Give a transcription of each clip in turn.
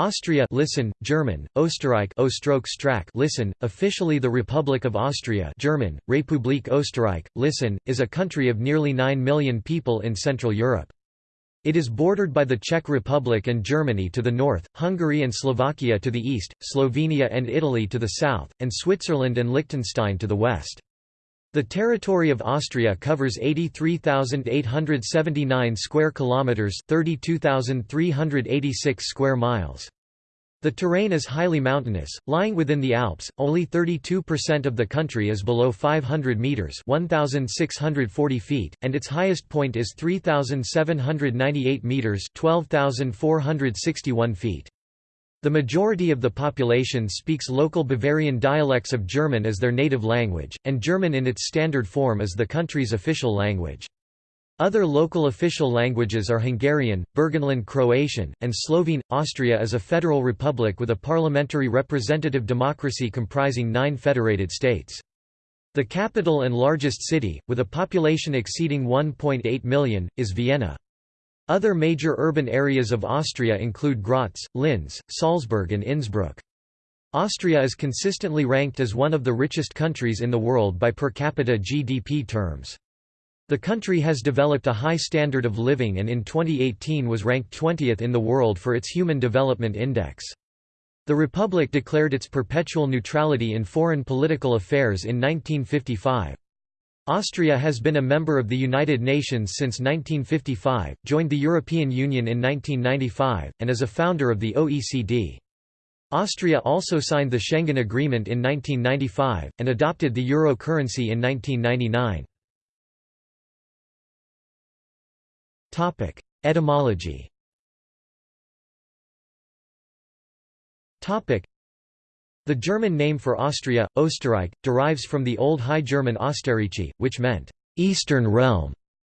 Austria listen, German, Österreich listen, officially the Republic of Austria German, Republik Österreich, listen, is a country of nearly 9 million people in Central Europe. It is bordered by the Czech Republic and Germany to the north, Hungary and Slovakia to the east, Slovenia and Italy to the south, and Switzerland and Liechtenstein to the west. The territory of Austria covers 83,879 square kilometers, 32,386 square miles. The terrain is highly mountainous, lying within the Alps. Only 32% of the country is below 500 meters, 1640 feet, and its highest point is 3798 meters, 12461 feet. The majority of the population speaks local Bavarian dialects of German as their native language, and German in its standard form is the country's official language. Other local official languages are Hungarian, Burgenland Croatian, and Slovene. Austria is a federal republic with a parliamentary representative democracy comprising nine federated states. The capital and largest city, with a population exceeding 1.8 million, is Vienna. Other major urban areas of Austria include Graz, Linz, Salzburg and Innsbruck. Austria is consistently ranked as one of the richest countries in the world by per capita GDP terms. The country has developed a high standard of living and in 2018 was ranked 20th in the world for its Human Development Index. The Republic declared its perpetual neutrality in foreign political affairs in 1955. Austria has been a member of the United Nations since 1955, joined the European Union in 1995, and is a founder of the OECD. Austria also signed the Schengen Agreement in 1995, and adopted the euro currency in 1999. Etymology the German name for Austria, Österreich, derives from the Old High German Ostarrîchi, which meant «eastern realm»,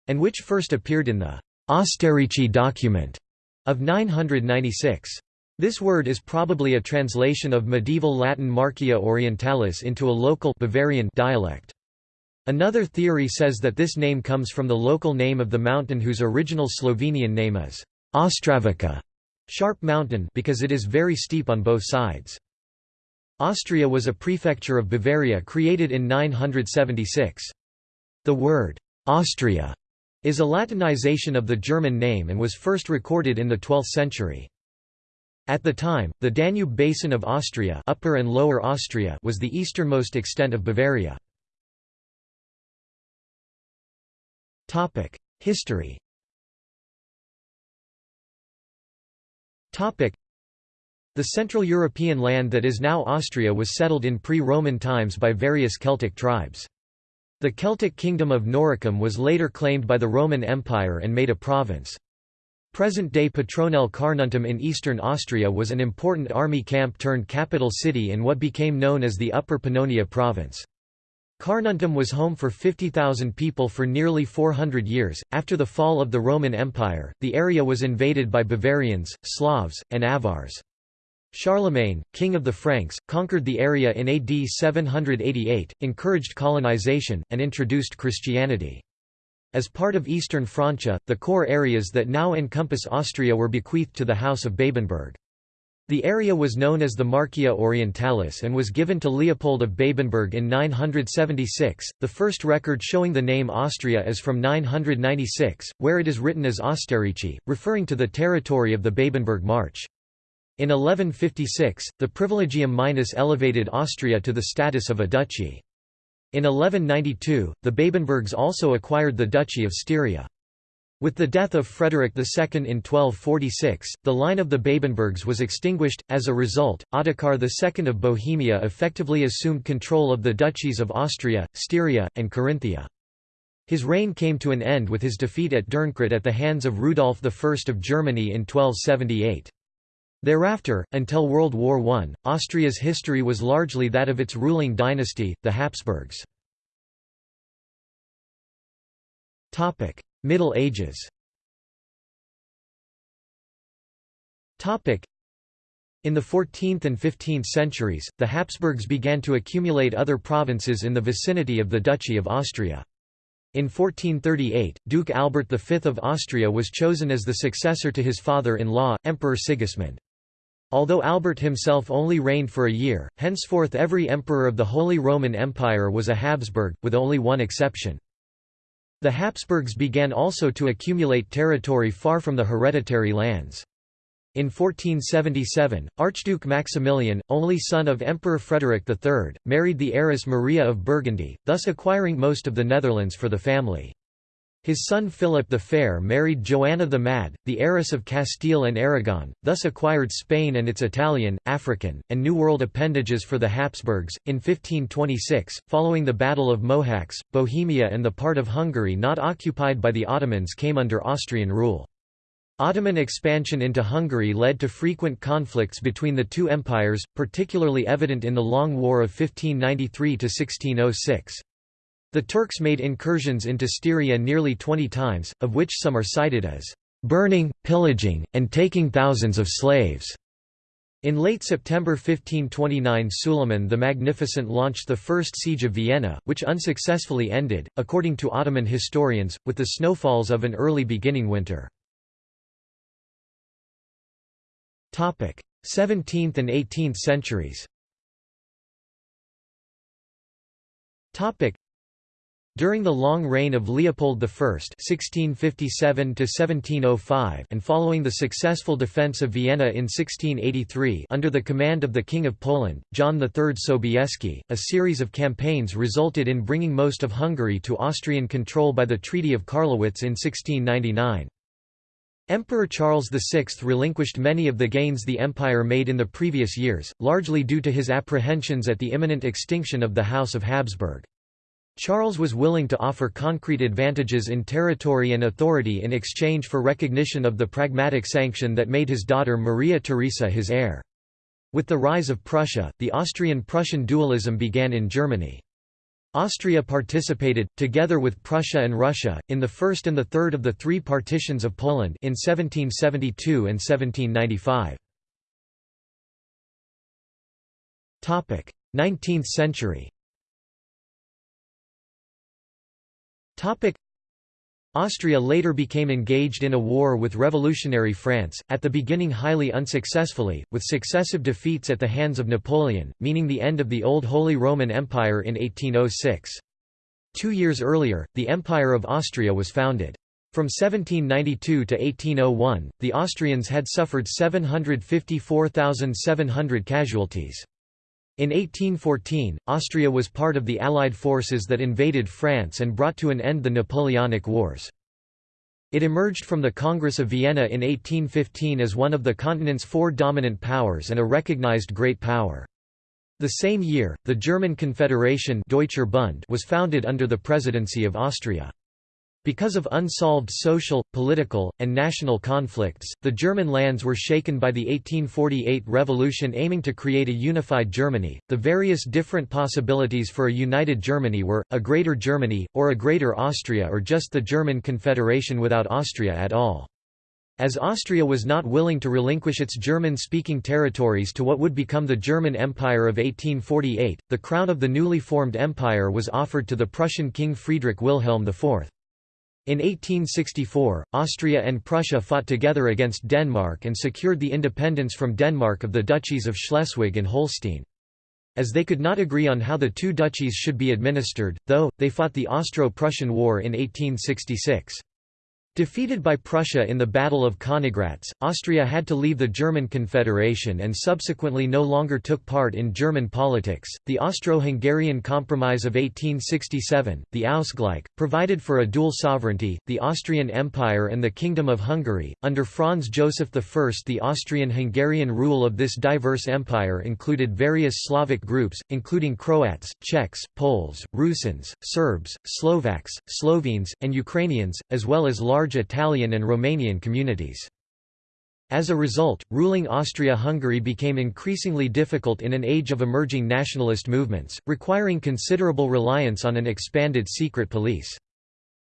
and which first appeared in the «Ostarrîchi document» of 996. This word is probably a translation of medieval Latin Marchia Orientalis into a local Bavarian dialect. Another theory says that this name comes from the local name of the mountain whose original Slovenian name is Ostravica, sharp mountain because it is very steep on both sides. Austria was a prefecture of Bavaria created in 976. The word, Austria, is a Latinization of the German name and was first recorded in the 12th century. At the time, the Danube basin of Austria, Upper and Lower Austria was the easternmost extent of Bavaria. History the Central European land that is now Austria was settled in pre-Roman times by various Celtic tribes. The Celtic kingdom of Noricum was later claimed by the Roman Empire and made a province. Present-day Petronell Carnuntum in eastern Austria was an important army camp turned capital city in what became known as the Upper Pannonia province. Carnuntum was home for 50,000 people for nearly 400 years. After the fall of the Roman Empire, the area was invaded by Bavarians, Slavs, and Avars. Charlemagne, king of the Franks, conquered the area in AD 788, encouraged colonization, and introduced Christianity. As part of Eastern Francia, the core areas that now encompass Austria were bequeathed to the House of Babenberg. The area was known as the Marchia Orientalis and was given to Leopold of Babenberg in 976. The first record showing the name Austria is from 996, where it is written as Ostarrîchi, referring to the territory of the Babenberg March. In 1156, the Privilegium Minus elevated Austria to the status of a duchy. In 1192, the Babenbergs also acquired the Duchy of Styria. With the death of Frederick II in 1246, the line of the Babenbergs was extinguished. As a result, Ottokar II of Bohemia effectively assumed control of the duchies of Austria, Styria, and Carinthia. His reign came to an end with his defeat at Dürnkrut at the hands of Rudolf I of Germany in 1278. Thereafter, until World War I, Austria's history was largely that of its ruling dynasty, the Habsburgs. Middle Ages in the 14th and 15th centuries, the Habsburgs began to accumulate other provinces in the vicinity of the Duchy of Austria. In 1438, Duke Albert V of Austria was chosen as the successor to his father-in-law, Emperor Sigismund. Although Albert himself only reigned for a year, henceforth every emperor of the Holy Roman Empire was a Habsburg, with only one exception. The Habsburgs began also to accumulate territory far from the hereditary lands. In 1477, Archduke Maximilian, only son of Emperor Frederick III, married the heiress Maria of Burgundy, thus acquiring most of the Netherlands for the family. His son Philip the Fair married Joanna the Mad, the heiress of Castile and Aragon, thus acquired Spain and its Italian, African, and New World appendages for the Habsburgs. In 1526, following the Battle of Mohacs, Bohemia and the part of Hungary not occupied by the Ottomans came under Austrian rule. Ottoman expansion into Hungary led to frequent conflicts between the two empires, particularly evident in the Long War of 1593–1606. The Turks made incursions into Styria nearly 20 times, of which some are cited as burning, pillaging, and taking thousands of slaves. In late September 1529 Suleiman the Magnificent launched the First Siege of Vienna, which unsuccessfully ended, according to Ottoman historians, with the snowfalls of an early beginning winter. 17th and 18th centuries during the long reign of Leopold I (1657–1705) and following the successful defence of Vienna in 1683 under the command of the King of Poland, John III Sobieski, a series of campaigns resulted in bringing most of Hungary to Austrian control by the Treaty of Karlowitz in 1699. Emperor Charles VI relinquished many of the gains the empire made in the previous years, largely due to his apprehensions at the imminent extinction of the House of Habsburg. Charles was willing to offer concrete advantages in territory and authority in exchange for recognition of the pragmatic sanction that made his daughter Maria Theresa his heir. With the rise of Prussia, the Austrian-Prussian dualism began in Germany. Austria participated, together with Prussia and Russia, in the first and the third of the three partitions of Poland in 1772 and 1795. 19th century Austria later became engaged in a war with revolutionary France, at the beginning highly unsuccessfully, with successive defeats at the hands of Napoleon, meaning the end of the Old Holy Roman Empire in 1806. Two years earlier, the Empire of Austria was founded. From 1792 to 1801, the Austrians had suffered 754,700 casualties. In 1814, Austria was part of the Allied forces that invaded France and brought to an end the Napoleonic Wars. It emerged from the Congress of Vienna in 1815 as one of the continent's four dominant powers and a recognized great power. The same year, the German Confederation Deutscher Bund was founded under the presidency of Austria. Because of unsolved social, political, and national conflicts, the German lands were shaken by the 1848 revolution aiming to create a unified Germany. The various different possibilities for a united Germany were a Greater Germany, or a Greater Austria, or just the German Confederation without Austria at all. As Austria was not willing to relinquish its German-speaking territories to what would become the German Empire of 1848, the crown of the newly formed empire was offered to the Prussian King Friedrich Wilhelm IV. In 1864, Austria and Prussia fought together against Denmark and secured the independence from Denmark of the duchies of Schleswig and Holstein. As they could not agree on how the two duchies should be administered, though, they fought the Austro-Prussian War in 1866. Defeated by Prussia in the Battle of Königgrätz, Austria had to leave the German Confederation and subsequently no longer took part in German politics. The Austro-Hungarian Compromise of 1867, the Ausgleich, provided for a dual sovereignty, the Austrian Empire and the Kingdom of Hungary. Under Franz Joseph I, the Austrian-Hungarian rule of this diverse empire included various Slavic groups, including Croats, Czechs, Poles, Rusins, Serbs, Slovaks, Slovenes, and Ukrainians, as well as large large Italian and Romanian communities. As a result, ruling Austria-Hungary became increasingly difficult in an age of emerging nationalist movements, requiring considerable reliance on an expanded secret police.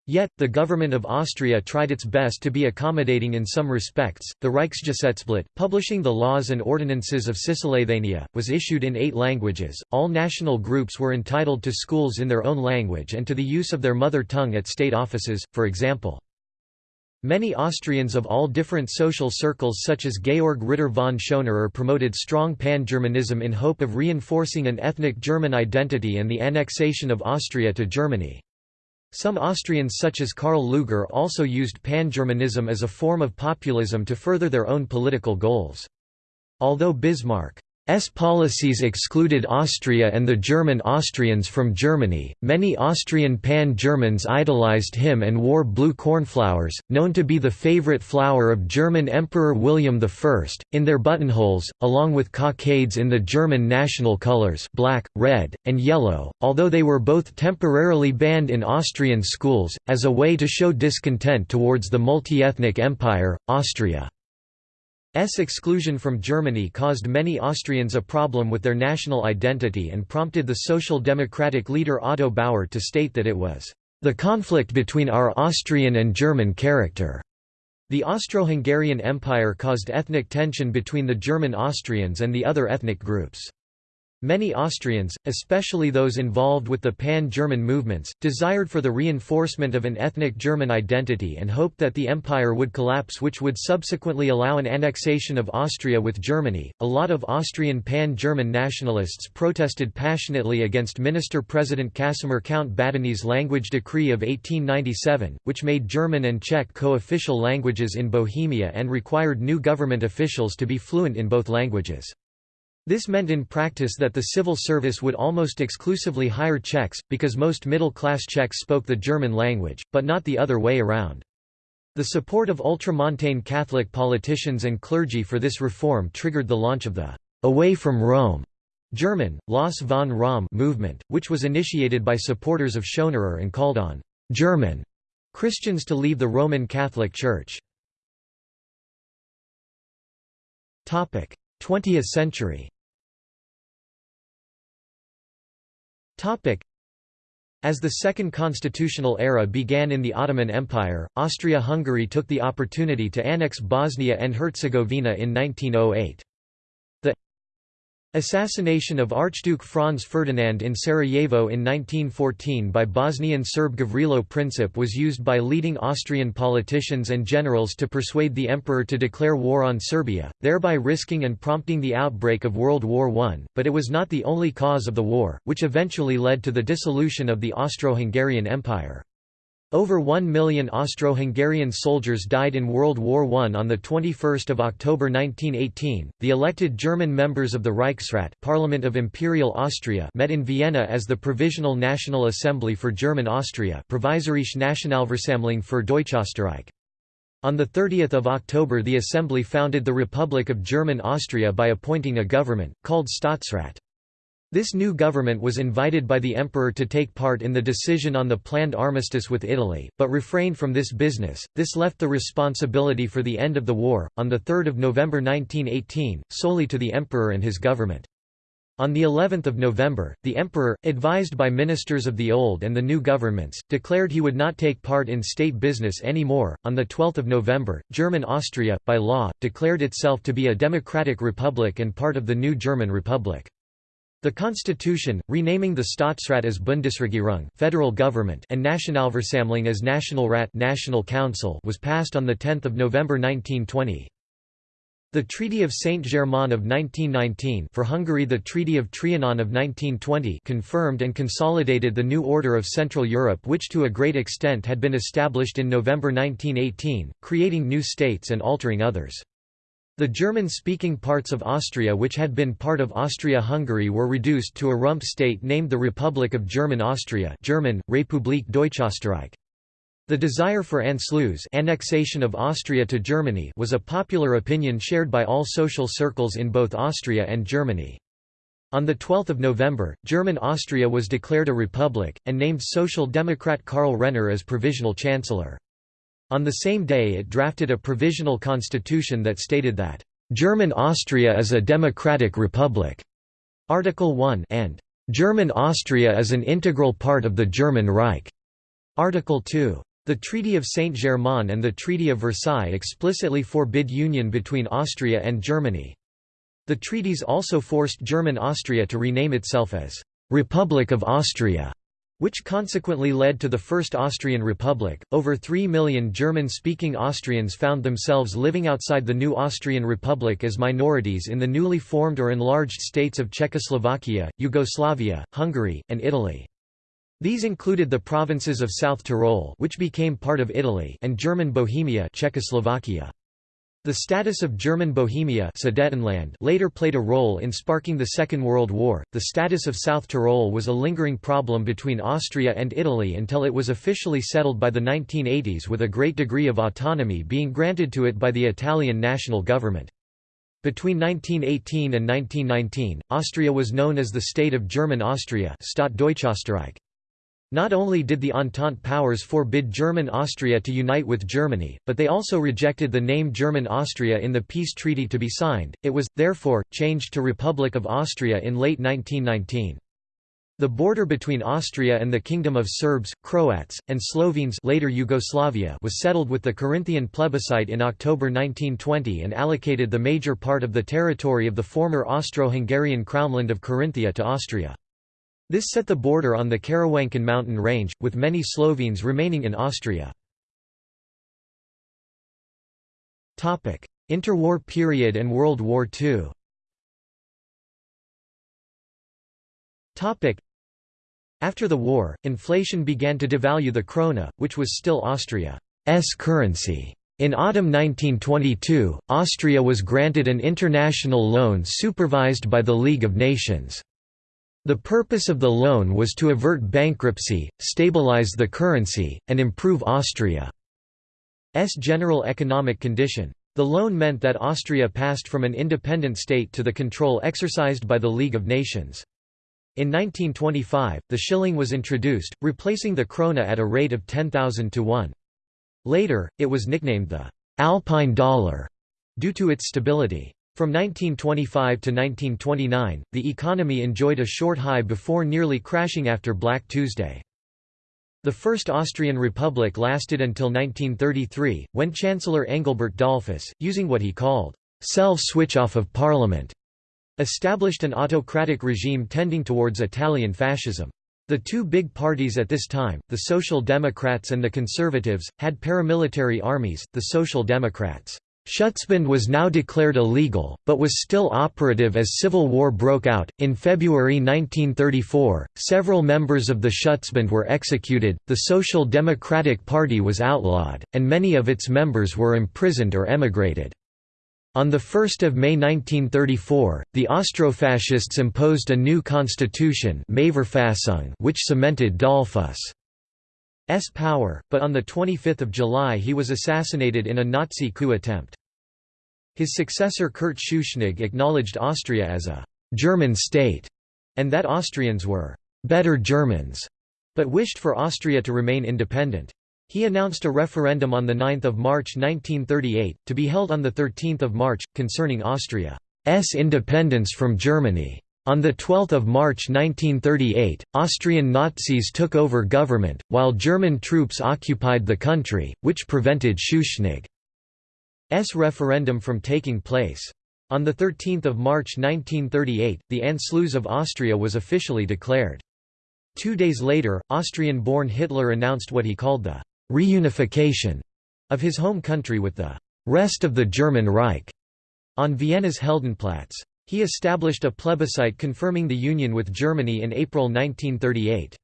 Yet, the government of Austria tried its best to be accommodating in some respects. The Reichsgesetzblatt, publishing the laws and ordinances of Cisleithania, was issued in eight languages. All national groups were entitled to schools in their own language and to the use of their mother tongue at state offices, for example. Many Austrians of all different social circles such as Georg Ritter von Schonerer promoted strong pan-Germanism in hope of reinforcing an ethnic German identity and the annexation of Austria to Germany. Some Austrians such as Karl Lueger also used pan-Germanism as a form of populism to further their own political goals. Although Bismarck S policies excluded Austria and the German Austrians from Germany. Many Austrian pan-Germans idolized him and wore blue cornflowers, known to be the favorite flower of German Emperor William I, in their buttonholes, along with cockades in the German national colors, black, red, and yellow, although they were both temporarily banned in Austrian schools as a way to show discontent towards the multi-ethnic empire, Austria. S exclusion from Germany caused many Austrians a problem with their national identity and prompted the Social Democratic leader Otto Bauer to state that it was, "...the conflict between our Austrian and German character." The Austro-Hungarian Empire caused ethnic tension between the German Austrians and the other ethnic groups. Many Austrians, especially those involved with the pan-German movements, desired for the reinforcement of an ethnic German identity and hoped that the empire would collapse which would subsequently allow an annexation of Austria with Germany. A lot of Austrian pan-German nationalists protested passionately against Minister-President Casimir Count Badeni's language decree of 1897, which made German and Czech co-official languages in Bohemia and required new government officials to be fluent in both languages. This meant in practice that the civil service would almost exclusively hire Czechs, because most middle-class Czechs spoke the German language, but not the other way around. The support of ultramontane Catholic politicians and clergy for this reform triggered the launch of the «Away from Rome» German, Los von Rom movement, which was initiated by supporters of Schonerer and called on «German» Christians to leave the Roman Catholic Church. 20th century As the Second Constitutional Era began in the Ottoman Empire, Austria-Hungary took the opportunity to annex Bosnia and Herzegovina in 1908. Assassination of Archduke Franz Ferdinand in Sarajevo in 1914 by Bosnian Serb Gavrilo Princip was used by leading Austrian politicians and generals to persuade the emperor to declare war on Serbia, thereby risking and prompting the outbreak of World War I, but it was not the only cause of the war, which eventually led to the dissolution of the Austro-Hungarian Empire. Over one million Austro-Hungarian soldiers died in World War I. On 21 October 1918, the elected German members of the Reichsrat Parliament of Imperial Austria met in Vienna as the Provisional National Assembly for German Austria Provisorische Nationalversammlung für Deutschösterreich. On 30 October the Assembly founded the Republic of German Austria by appointing a government, called Staatsrat. This new government was invited by the emperor to take part in the decision on the planned armistice with Italy, but refrained from this business. This left the responsibility for the end of the war, on 3 November 1918, solely to the emperor and his government. On the 11th of November, the emperor, advised by ministers of the old and the new governments, declared he would not take part in state business anymore. On the 12th of November, German Austria by law declared itself to be a democratic republic and part of the new German Republic. The constitution, renaming the Staatsrat as Bundesregierung federal government and Nationalversammlung as Nationalrat National Council was passed on 10 November 1920. The Treaty of Saint-Germain of 1919 for Hungary the Treaty of Trianon of 1920 confirmed and consolidated the new order of Central Europe which to a great extent had been established in November 1918, creating new states and altering others. The German-speaking parts of Austria which had been part of Austria-Hungary were reduced to a rump state named the Republic of German Austria German, Republik Deutschösterreich. The desire for Anschluss annexation of Austria to Germany was a popular opinion shared by all social circles in both Austria and Germany. On 12 November, German Austria was declared a republic, and named Social Democrat Karl Renner as provisional chancellor. On the same day it drafted a provisional constitution that stated that, "...German Austria is a democratic republic", Article 1 and "...German Austria is an integral part of the German Reich", Article 2. The Treaty of Saint-Germain and the Treaty of Versailles explicitly forbid union between Austria and Germany. The treaties also forced German Austria to rename itself as "...Republic of Austria", which consequently led to the First Austrian Republic. Over 3 million German speaking Austrians found themselves living outside the new Austrian Republic as minorities in the newly formed or enlarged states of Czechoslovakia, Yugoslavia, Hungary, and Italy. These included the provinces of South Tyrol which became part of Italy and German Bohemia Czechoslovakia. The status of German Bohemia later played a role in sparking the Second World War. The status of South Tyrol was a lingering problem between Austria and Italy until it was officially settled by the 1980s with a great degree of autonomy being granted to it by the Italian national government. Between 1918 and 1919, Austria was known as the State of German Austria Staat Deutschösterreich. Not only did the Entente powers forbid German Austria to unite with Germany, but they also rejected the name German Austria in the peace treaty to be signed. It was, therefore, changed to Republic of Austria in late 1919. The border between Austria and the Kingdom of Serbs, Croats, and Slovenes later Yugoslavia was settled with the Carinthian plebiscite in October 1920 and allocated the major part of the territory of the former Austro-Hungarian Crownland of Carinthia to Austria. This set the border on the Karawanken mountain range, with many Slovenes remaining in Austria. Interwar period and World War II After the war, inflation began to devalue the krone, which was still Austria's currency. In autumn 1922, Austria was granted an international loan supervised by the League of Nations. The purpose of the loan was to avert bankruptcy, stabilize the currency, and improve Austria's general economic condition. The loan meant that Austria passed from an independent state to the control exercised by the League of Nations. In 1925, the shilling was introduced, replacing the krone at a rate of 10,000 to 1. Later, it was nicknamed the «Alpine dollar» due to its stability. From 1925 to 1929, the economy enjoyed a short high before nearly crashing after Black Tuesday. The First Austrian Republic lasted until 1933, when Chancellor Engelbert Dollfuss, using what he called self-switch-off of parliament, established an autocratic regime tending towards Italian fascism. The two big parties at this time, the Social Democrats and the Conservatives, had paramilitary armies, the Social Democrats Schutzbund was now declared illegal, but was still operative as civil war broke out. In February 1934, several members of the Schutzbund were executed, the Social Democratic Party was outlawed, and many of its members were imprisoned or emigrated. On 1 May 1934, the Austrofascists imposed a new constitution which cemented Dollfuss' S power, but on 25 July he was assassinated in a Nazi coup attempt. His successor Kurt Schuschnigg acknowledged Austria as a «German state» and that Austrians were «better Germans», but wished for Austria to remain independent. He announced a referendum on 9 March 1938, to be held on 13 March, concerning Austria's independence from Germany. On 12 March 1938, Austrian Nazis took over government, while German troops occupied the country, which prevented Schuschnigg's referendum from taking place. On 13 March 1938, the Anschluss of Austria was officially declared. Two days later, Austrian-born Hitler announced what he called the «reunification» of his home country with the «rest of the German Reich» on Vienna's Heldenplatz. He established a plebiscite confirming the union with Germany in April 1938.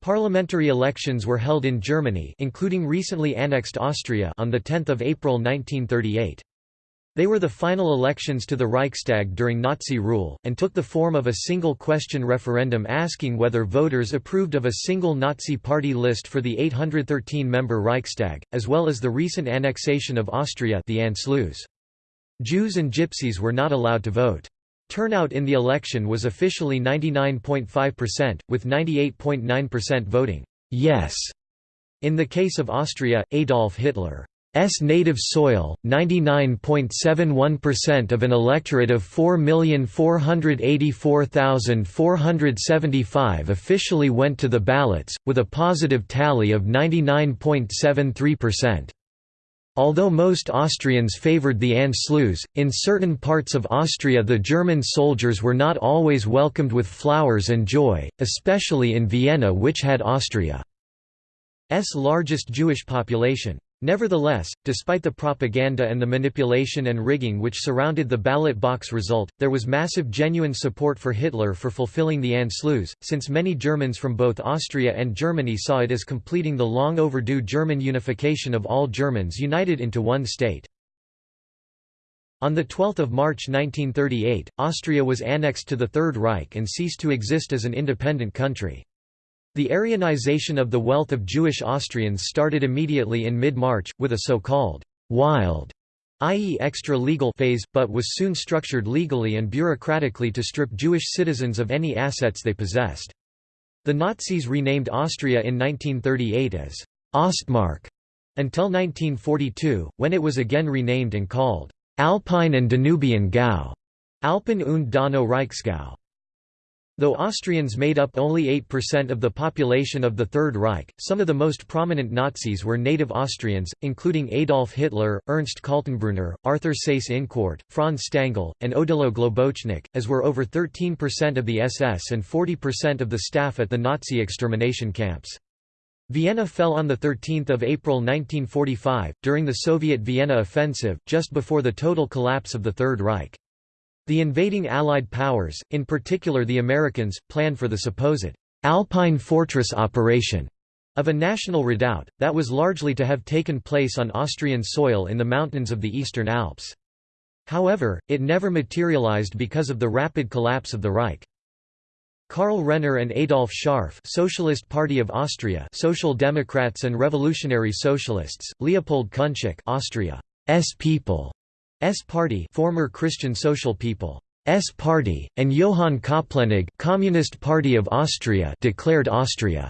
Parliamentary elections were held in Germany including recently annexed Austria on 10 April 1938. They were the final elections to the Reichstag during Nazi rule, and took the form of a single question referendum asking whether voters approved of a single Nazi party list for the 813-member Reichstag, as well as the recent annexation of Austria the Anschluss. Jews and Gypsies were not allowed to vote. Turnout in the election was officially 99.5%, with 98.9% voting yes. In the case of Austria, Adolf Hitler's native soil, 99.71% of an electorate of 4,484,475 officially went to the ballots, with a positive tally of 99.73%. Although most Austrians favoured the Anschluss, in certain parts of Austria the German soldiers were not always welcomed with flowers and joy, especially in Vienna which had Austria's largest Jewish population. Nevertheless, despite the propaganda and the manipulation and rigging which surrounded the ballot box result, there was massive genuine support for Hitler for fulfilling the Anschluss, since many Germans from both Austria and Germany saw it as completing the long overdue German unification of all Germans united into one state. On 12 March 1938, Austria was annexed to the Third Reich and ceased to exist as an independent country. The Aryanization of the wealth of Jewish Austrians started immediately in mid-March, with a so-called «wild» i.e. extra-legal phase, but was soon structured legally and bureaucratically to strip Jewish citizens of any assets they possessed. The Nazis renamed Austria in 1938 as Ostmark until 1942, when it was again renamed and called Alpine and Danubian Gau, Alpen und Donau Reichsgau. Though Austrians made up only 8% of the population of the Third Reich, some of the most prominent Nazis were native Austrians, including Adolf Hitler, Ernst Kaltenbrunner, Arthur Seyss-Inquart, Franz Stangl, and Odilo Globocnik, as were over 13% of the SS and 40% of the staff at the Nazi extermination camps. Vienna fell on 13 April 1945, during the Soviet Vienna offensive, just before the total collapse of the Third Reich. The invading Allied powers, in particular the Americans, planned for the supposed «Alpine Fortress operation» of a national redoubt, that was largely to have taken place on Austrian soil in the mountains of the Eastern Alps. However, it never materialized because of the rapid collapse of the Reich. Karl Renner and Adolf Schärf Socialist Party of Austria Social Democrats and Revolutionary Socialists, Leopold Kunschak Austria's People S Party former Christian Social People. S Party, and Johann Koplenig Communist Party of Austria declared Austria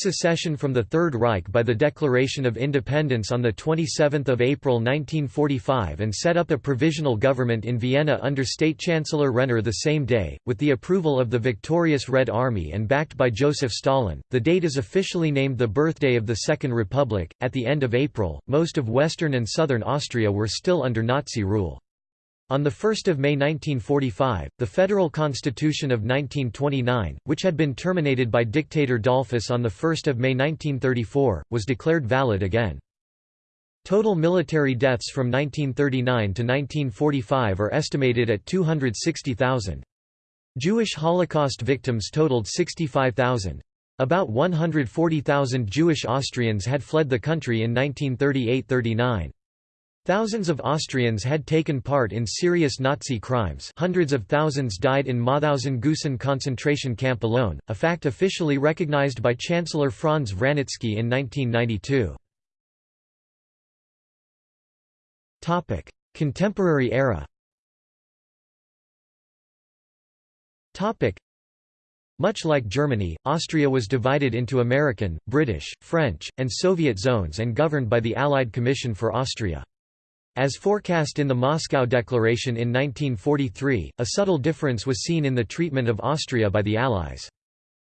secession from the Third Reich by the Declaration of Independence on 27 April 1945 and set up a provisional government in Vienna under State Chancellor Renner the same day, with the approval of the victorious Red Army and backed by Joseph Stalin. The date is officially named the birthday of the Second Republic. At the end of April, most of western and southern Austria were still under Nazi rule. On 1 May 1945, the Federal Constitution of 1929, which had been terminated by dictator Dollfuss on 1 May 1934, was declared valid again. Total military deaths from 1939 to 1945 are estimated at 260,000. Jewish Holocaust victims totaled 65,000. About 140,000 Jewish Austrians had fled the country in 1938–39. Thousands of Austrians had taken part in serious Nazi crimes hundreds of thousands died in Mauthausen-Gusen concentration camp alone, a fact officially recognized by Chancellor Franz Vranitzky in 1992. Contemporary era much like Germany, Austria was divided into American, British, French, and Soviet zones and governed by the Allied Commission for Austria. As forecast in the Moscow Declaration in 1943, a subtle difference was seen in the treatment of Austria by the Allies.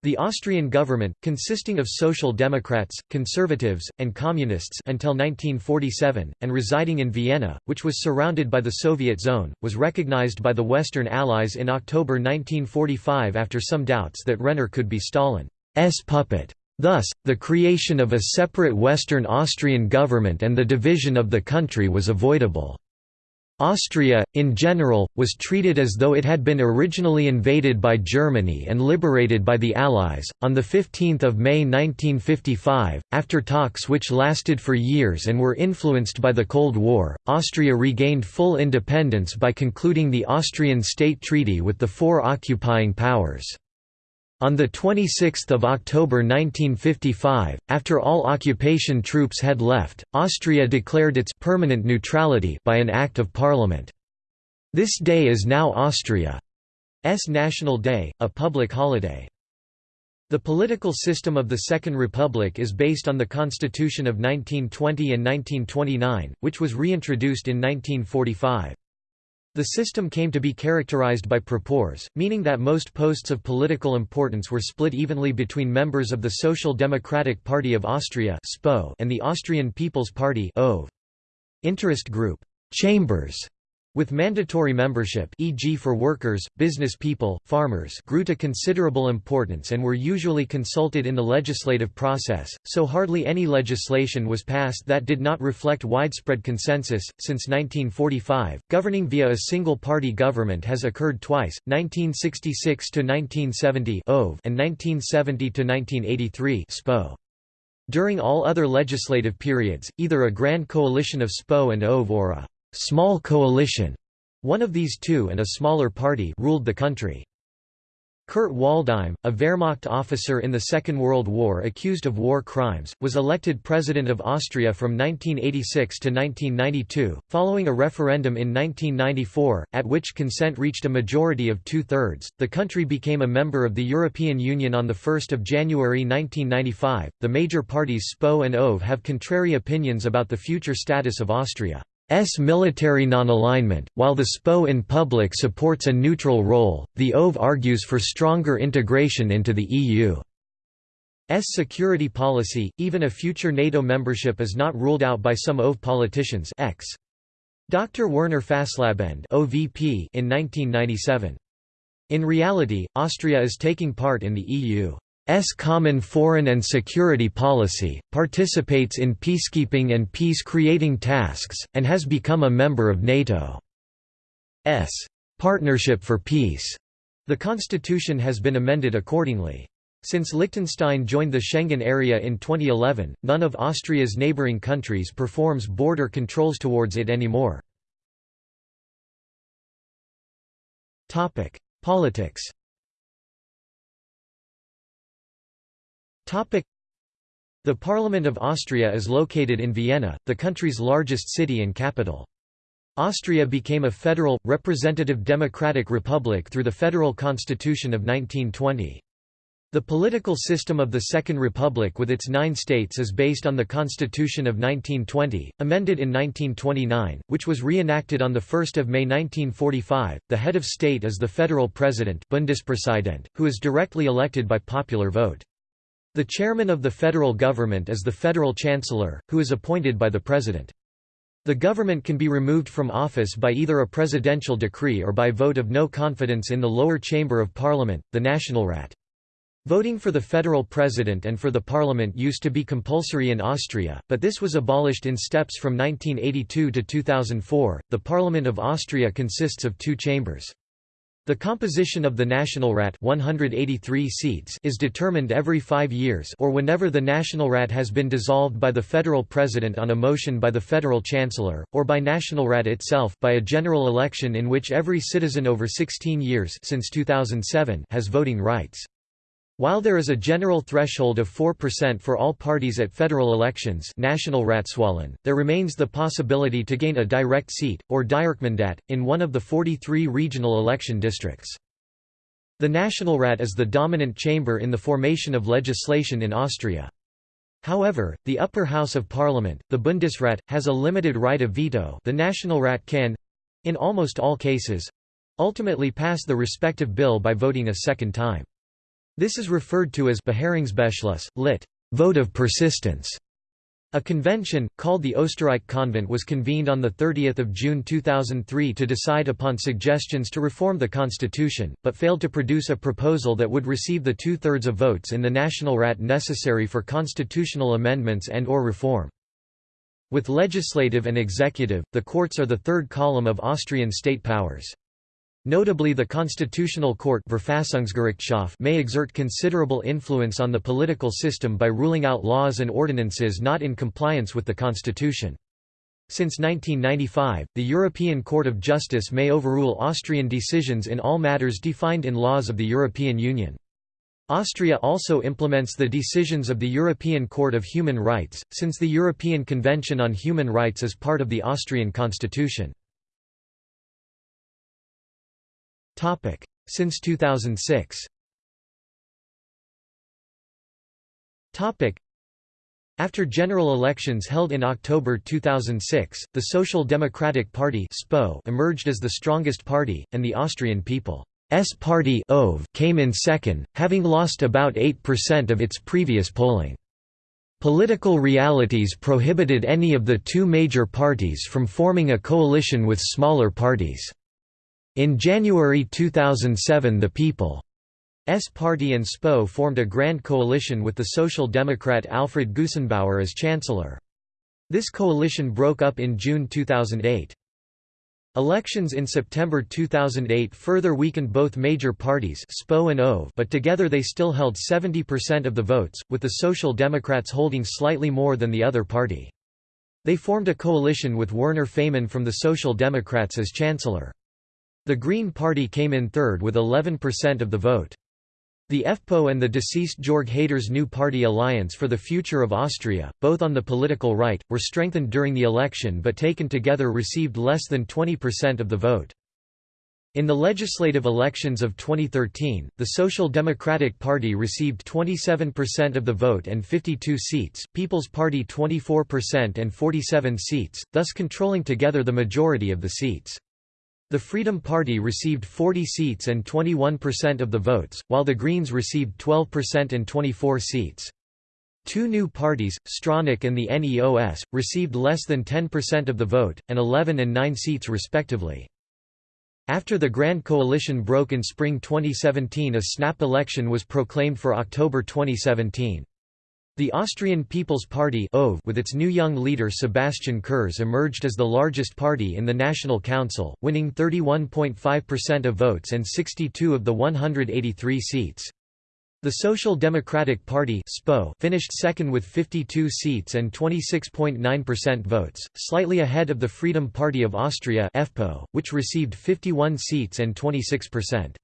The Austrian government, consisting of Social Democrats, Conservatives, and Communists until 1947, and residing in Vienna, which was surrounded by the Soviet zone, was recognized by the Western Allies in October 1945 after some doubts that Renner could be Stalin's puppet. Thus, the creation of a separate Western Austrian government and the division of the country was avoidable. Austria, in general, was treated as though it had been originally invaded by Germany and liberated by the Allies. On 15 May 1955, after talks which lasted for years and were influenced by the Cold War, Austria regained full independence by concluding the Austrian State Treaty with the four occupying powers. On 26 October 1955, after all occupation troops had left, Austria declared its permanent neutrality by an Act of Parliament. This day is now Austria's National Day, a public holiday. The political system of the Second Republic is based on the Constitution of 1920 and 1929, which was reintroduced in 1945. The system came to be characterized by Proporz, meaning that most posts of political importance were split evenly between members of the Social Democratic Party of Austria and the Austrian People's Party Interest group chambers with mandatory membership e.g. for workers, business people, farmers grew to considerable importance and were usually consulted in the legislative process, so hardly any legislation was passed that did not reflect widespread consensus. Since 1945, governing via a single-party government has occurred twice, 1966 to 1970 and 1970 to 1983 SPÖ. During all other legislative periods, either a grand coalition of SPÖ and ÖVP or a small coalition, one of these two and a smaller party ruled the country. Kurt Waldheim, a Wehrmacht officer in the Second World War accused of war crimes, was elected President of Austria from 1986 to 1992, following a referendum in 1994, at which consent reached a majority of two-thirds. The country became a member of the European Union on 1 January 1995. The major parties SPÖ and ÖVP have contrary opinions about the future status of Austria. S military non-alignment, while the SPÖ in public supports a neutral role, the ÖVP argues for stronger integration into the EU. S security policy, even a future NATO membership is not ruled out by some ÖVP politicians X. Dr. Werner Fasslabend ÖVP in 1997. In reality, Austria is taking part in the EU. S common foreign and security policy, participates in peacekeeping and peace-creating tasks, and has become a member of NATO's Partnership for Peace. The constitution has been amended accordingly. Since Liechtenstein joined the Schengen area in 2011, none of Austria's neighbouring countries performs border controls towards it anymore. Politics The Parliament of Austria is located in Vienna, the country's largest city and capital. Austria became a federal, representative democratic republic through the Federal Constitution of 1920. The political system of the Second Republic with its nine states is based on the Constitution of 1920, amended in 1929, which was reenacted on 1 May 1945. The head of state is the federal president Bundespräsident, who is directly elected by popular vote. The chairman of the federal government is the federal chancellor, who is appointed by the president. The government can be removed from office by either a presidential decree or by vote of no confidence in the lower chamber of parliament, the Nationalrat. Voting for the federal president and for the parliament used to be compulsory in Austria, but this was abolished in steps from 1982 to 2004. The Parliament of Austria consists of two chambers. The composition of the Nationalrat 183 seats is determined every five years or whenever the Nationalrat has been dissolved by the federal president on a motion by the federal chancellor, or by Nationalrat itself by a general election in which every citizen over 16 years since 2007 has voting rights. While there is a general threshold of 4% for all parties at federal elections there remains the possibility to gain a direct seat, or Direktmandat, in one of the 43 regional election districts. The Nationalrat is the dominant chamber in the formation of legislation in Austria. However, the upper house of parliament, the Bundesrat, has a limited right of veto the Nationalrat can—in almost all cases—ultimately pass the respective bill by voting a second time. This is referred to as Beharrungsbeschluss, lit. vote of persistence. A convention, called the Osterreich Convent was convened on 30 June 2003 to decide upon suggestions to reform the constitution, but failed to produce a proposal that would receive the two-thirds of votes in the Nationalrat necessary for constitutional amendments and or reform. With legislative and executive, the courts are the third column of Austrian state powers. Notably the Constitutional Court may exert considerable influence on the political system by ruling out laws and ordinances not in compliance with the Constitution. Since 1995, the European Court of Justice may overrule Austrian decisions in all matters defined in laws of the European Union. Austria also implements the decisions of the European Court of Human Rights, since the European Convention on Human Rights is part of the Austrian constitution. Topic since 2006. Topic After general elections held in October 2006, the Social Democratic Party SPÖ emerged as the strongest party, and the Austrian People's Party came in second, having lost about 8% of its previous polling. Political realities prohibited any of the two major parties from forming a coalition with smaller parties. In January 2007 the People's Party and SPÖ formed a grand coalition with the Social Democrat Alfred Gusenbauer as chancellor. This coalition broke up in June 2008. Elections in September 2008 further weakened both major parties SPÖ and ÖVP but together they still held 70% of the votes, with the Social Democrats holding slightly more than the other party. They formed a coalition with Werner Faymann from the Social Democrats as chancellor. The Green Party came in third with 11% of the vote. The FPÖ and the deceased Jörg Haider's New Party Alliance for the Future of Austria, both on the political right, were strengthened during the election but taken together received less than 20% of the vote. In the legislative elections of 2013, the Social Democratic Party received 27% of the vote and 52 seats, People's Party 24% and 47 seats, thus controlling together the majority of the seats. The Freedom Party received 40 seats and 21% of the votes, while the Greens received 12% and 24 seats. Two new parties, Stronach and the NEOS, received less than 10% of the vote, and 11 and 9 seats respectively. After the Grand Coalition broke in spring 2017 a snap election was proclaimed for October 2017. The Austrian People's Party with its new young leader Sebastian Kurz emerged as the largest party in the National Council, winning 31.5% of votes and 62 of the 183 seats. The Social Democratic Party finished second with 52 seats and 26.9% votes, slightly ahead of the Freedom Party of Austria which received 51 seats and 26%.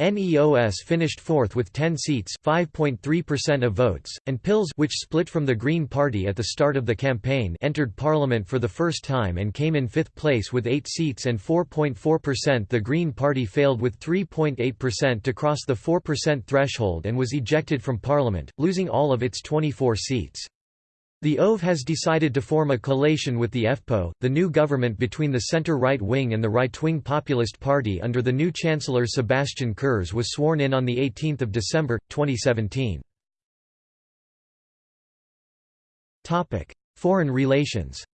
NEOS finished fourth with 10 seats 5.3% of votes, and PILZ which split from the Green Party at the start of the campaign entered parliament for the first time and came in fifth place with 8 seats and 4.4% The Green Party failed with 3.8% to cross the 4% threshold and was ejected from parliament, losing all of its 24 seats. The ÖVP has decided to form a collation with the FPÖ, the new government between the centre-right wing and the right-wing Populist Party under the new Chancellor Sebastian Kurz was sworn in on 18 December, 2017. Foreign relations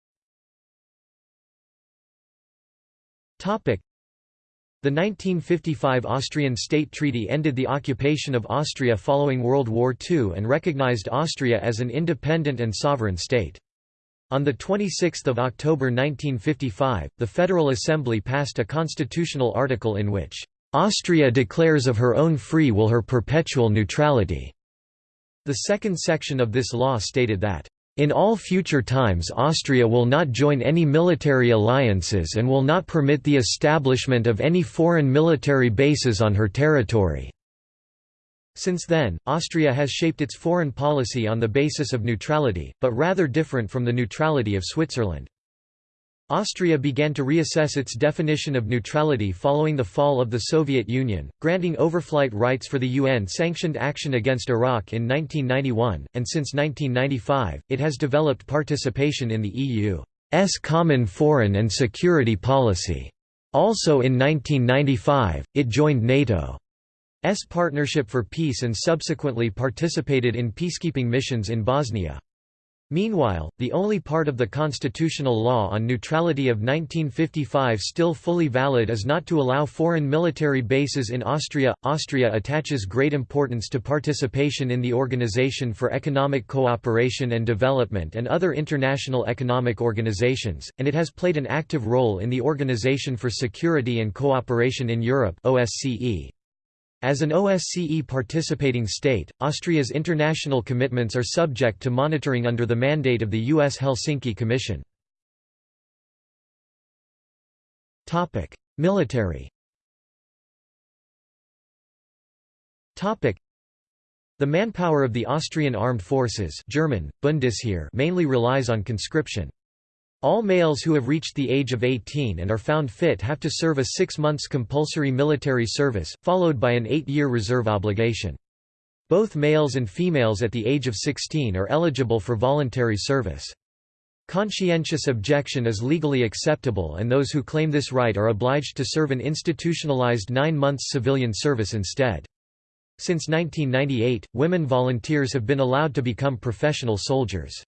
the 1955 Austrian State Treaty ended the occupation of Austria following World War II and recognized Austria as an independent and sovereign state. On 26 October 1955, the Federal Assembly passed a constitutional article in which, "...Austria declares of her own free will her perpetual neutrality." The second section of this law stated that, in all future times Austria will not join any military alliances and will not permit the establishment of any foreign military bases on her territory. Since then, Austria has shaped its foreign policy on the basis of neutrality, but rather different from the neutrality of Switzerland. Austria began to reassess its definition of neutrality following the fall of the Soviet Union, granting overflight rights for the UN-sanctioned action against Iraq in 1991, and since 1995, it has developed participation in the EU's common foreign and security policy. Also in 1995, it joined NATO's Partnership for Peace and subsequently participated in peacekeeping missions in Bosnia. Meanwhile, the only part of the constitutional law on neutrality of 1955 still fully valid is not to allow foreign military bases in Austria. Austria attaches great importance to participation in the Organization for Economic Cooperation and Development and other international economic organizations, and it has played an active role in the Organization for Security and Cooperation in Europe (OSCE). As an OSCE participating state, Austria's international commitments are subject to monitoring under the mandate of the U.S. Helsinki Commission. Military The manpower of the Austrian armed forces German, Bundesheer mainly relies on conscription. All males who have reached the age of 18 and are found fit have to serve a six months compulsory military service, followed by an eight-year reserve obligation. Both males and females at the age of 16 are eligible for voluntary service. Conscientious objection is legally acceptable and those who claim this right are obliged to serve an institutionalized nine months civilian service instead. Since 1998, women volunteers have been allowed to become professional soldiers.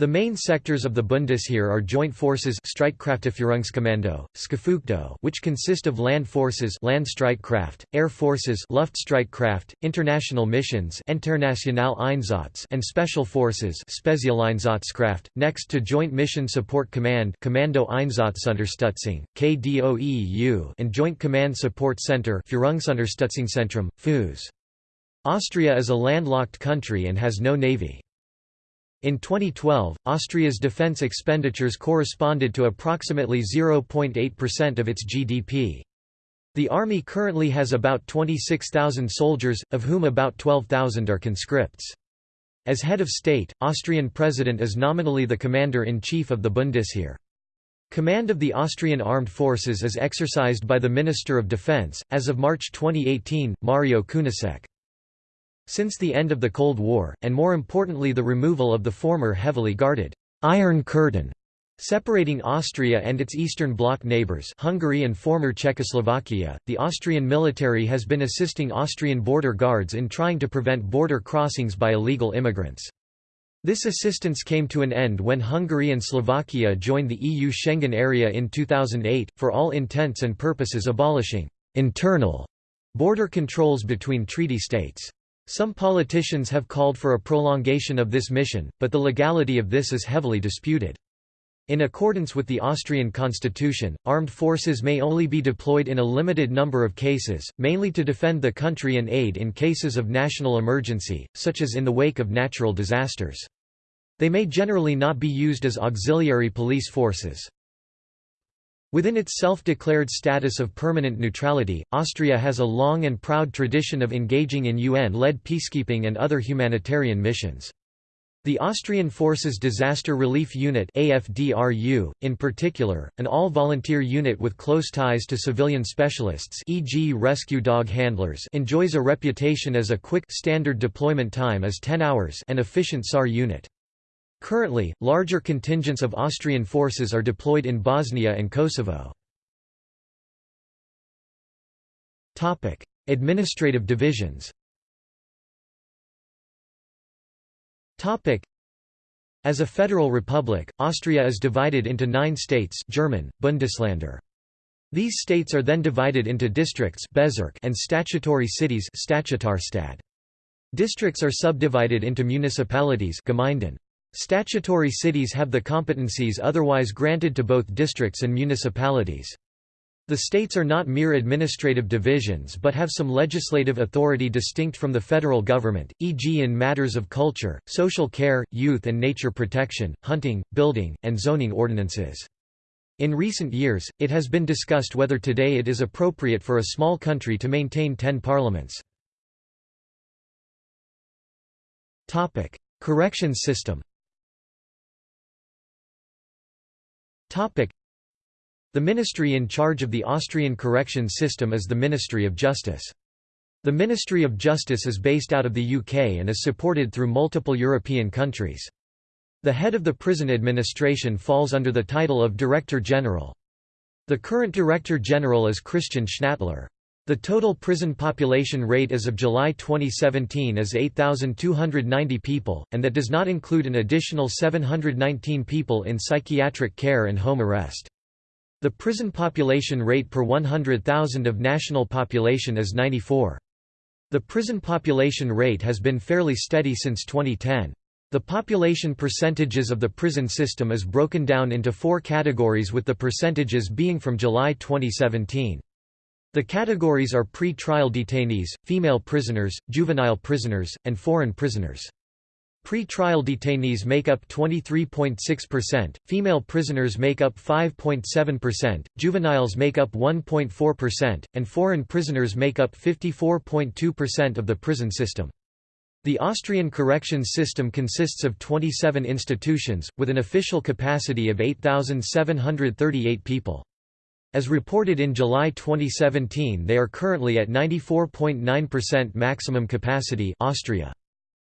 The main sectors of the Bundesheer are Joint Forces Streitkräfteführungskommando, Skifugdo, which consist of land forces Landstreitkraft, air forces Luftstreitkraft, international missions International Einsatz, and special forces Spezialeinsatzkraft, next to Joint Mission Support Command Kommando Einsatzunterstützung, KDOEU, and Joint Command Support Center Führungsunterstützungszentrum, FUS. Austria is a landlocked country and has no navy. In 2012, Austria's defense expenditures corresponded to approximately 0.8% of its GDP. The army currently has about 26,000 soldiers, of whom about 12,000 are conscripts. As head of state, Austrian president is nominally the commander-in-chief of the Bundesheer. Command of the Austrian armed forces is exercised by the Minister of Defense, as of March 2018, Mario Kunasek. Since the end of the Cold War, and more importantly the removal of the former heavily guarded «Iron Curtain» Separating Austria and its Eastern Bloc neighbours Hungary and former Czechoslovakia, the Austrian military has been assisting Austrian border guards in trying to prevent border crossings by illegal immigrants. This assistance came to an end when Hungary and Slovakia joined the EU Schengen area in 2008, for all intents and purposes abolishing «internal» border controls between treaty states. Some politicians have called for a prolongation of this mission, but the legality of this is heavily disputed. In accordance with the Austrian constitution, armed forces may only be deployed in a limited number of cases, mainly to defend the country and aid in cases of national emergency, such as in the wake of natural disasters. They may generally not be used as auxiliary police forces. Within its self-declared status of permanent neutrality, Austria has a long and proud tradition of engaging in UN-led peacekeeping and other humanitarian missions. The Austrian Forces Disaster Relief Unit AFDRU, in particular, an all-volunteer unit with close ties to civilian specialists e.g. rescue dog handlers enjoys a reputation as a quick standard deployment time is 10 hours and efficient SAR unit. Currently, larger contingents of Austrian forces are deployed in Bosnia and Kosovo. Topic: Administrative divisions Topic: As a federal republic, Austria is divided into nine states German, Bundesländer. These states are then divided into districts Bezirk and statutory cities Districts are subdivided into municipalities Gemeinden. Statutory cities have the competencies otherwise granted to both districts and municipalities. The states are not mere administrative divisions but have some legislative authority distinct from the federal government, e.g. in matters of culture, social care, youth and nature protection, hunting, building, and zoning ordinances. In recent years, it has been discussed whether today it is appropriate for a small country to maintain ten parliaments. Corrections system The ministry in charge of the Austrian correction system is the Ministry of Justice. The Ministry of Justice is based out of the UK and is supported through multiple European countries. The head of the prison administration falls under the title of Director General. The current Director General is Christian Schnattler. The total prison population rate as of July 2017 is 8,290 people, and that does not include an additional 719 people in psychiatric care and home arrest. The prison population rate per 100,000 of national population is 94. The prison population rate has been fairly steady since 2010. The population percentages of the prison system is broken down into four categories with the percentages being from July 2017. The categories are pre-trial detainees, female prisoners, juvenile prisoners, and foreign prisoners. Pre-trial detainees make up 23.6%, female prisoners make up 5.7%, juveniles make up 1.4%, and foreign prisoners make up 54.2% of the prison system. The Austrian corrections system consists of 27 institutions, with an official capacity of 8,738 people. As reported in July 2017 they are currently at 94.9% maximum capacity Austria.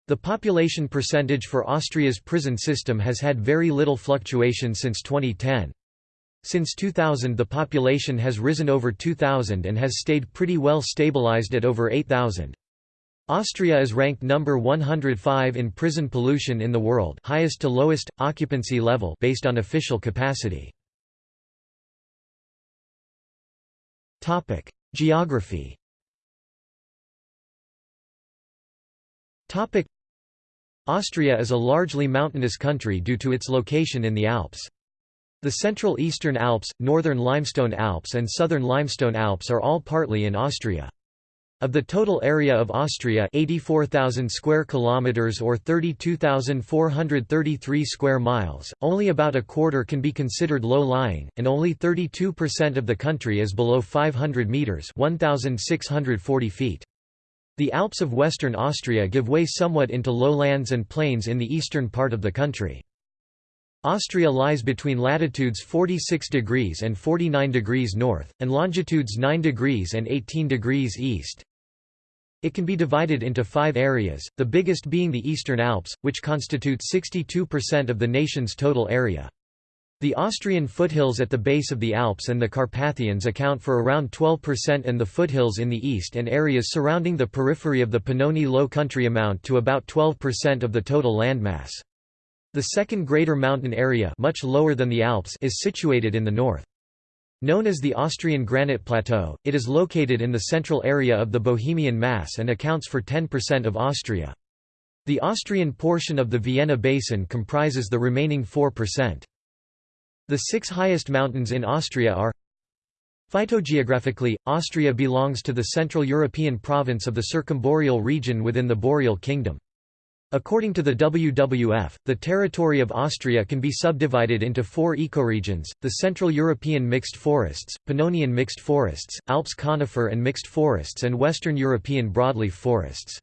The population percentage for Austria's prison system has had very little fluctuation since 2010. Since 2000 the population has risen over 2,000 and has stayed pretty well stabilized at over 8,000. Austria is ranked number 105 in prison pollution in the world highest to lowest, occupancy level based on official capacity. Topic: Geography. Topic: Austria is a largely mountainous country due to its location in the Alps. The Central Eastern Alps, Northern Limestone Alps and Southern Limestone Alps are all partly in Austria. Of the total area of Austria 84,000 square kilometers or 32,433 square miles, only about a quarter can be considered low-lying, and only 32% of the country is below 500 meters (1,640 feet). The Alps of western Austria give way somewhat into lowlands and plains in the eastern part of the country. Austria lies between latitudes 46 degrees and 49 degrees north, and longitudes 9 degrees and 18 degrees east. It can be divided into five areas, the biggest being the Eastern Alps, which constitute 62% of the nation's total area. The Austrian foothills at the base of the Alps and the Carpathians account for around 12% and the foothills in the east and areas surrounding the periphery of the Pannonian Low Country amount to about 12% of the total landmass. The second greater mountain area much lower than the Alps is situated in the north. Known as the Austrian Granite Plateau, it is located in the central area of the Bohemian Massif and accounts for 10% of Austria. The Austrian portion of the Vienna Basin comprises the remaining 4%. The six highest mountains in Austria are Phytogeographically, Austria belongs to the Central European province of the Circumboreal region within the Boreal Kingdom. According to the WWF, the territory of Austria can be subdivided into four ecoregions, the Central European mixed forests, Pannonian mixed forests, Alps conifer and mixed forests and Western European broadleaf forests.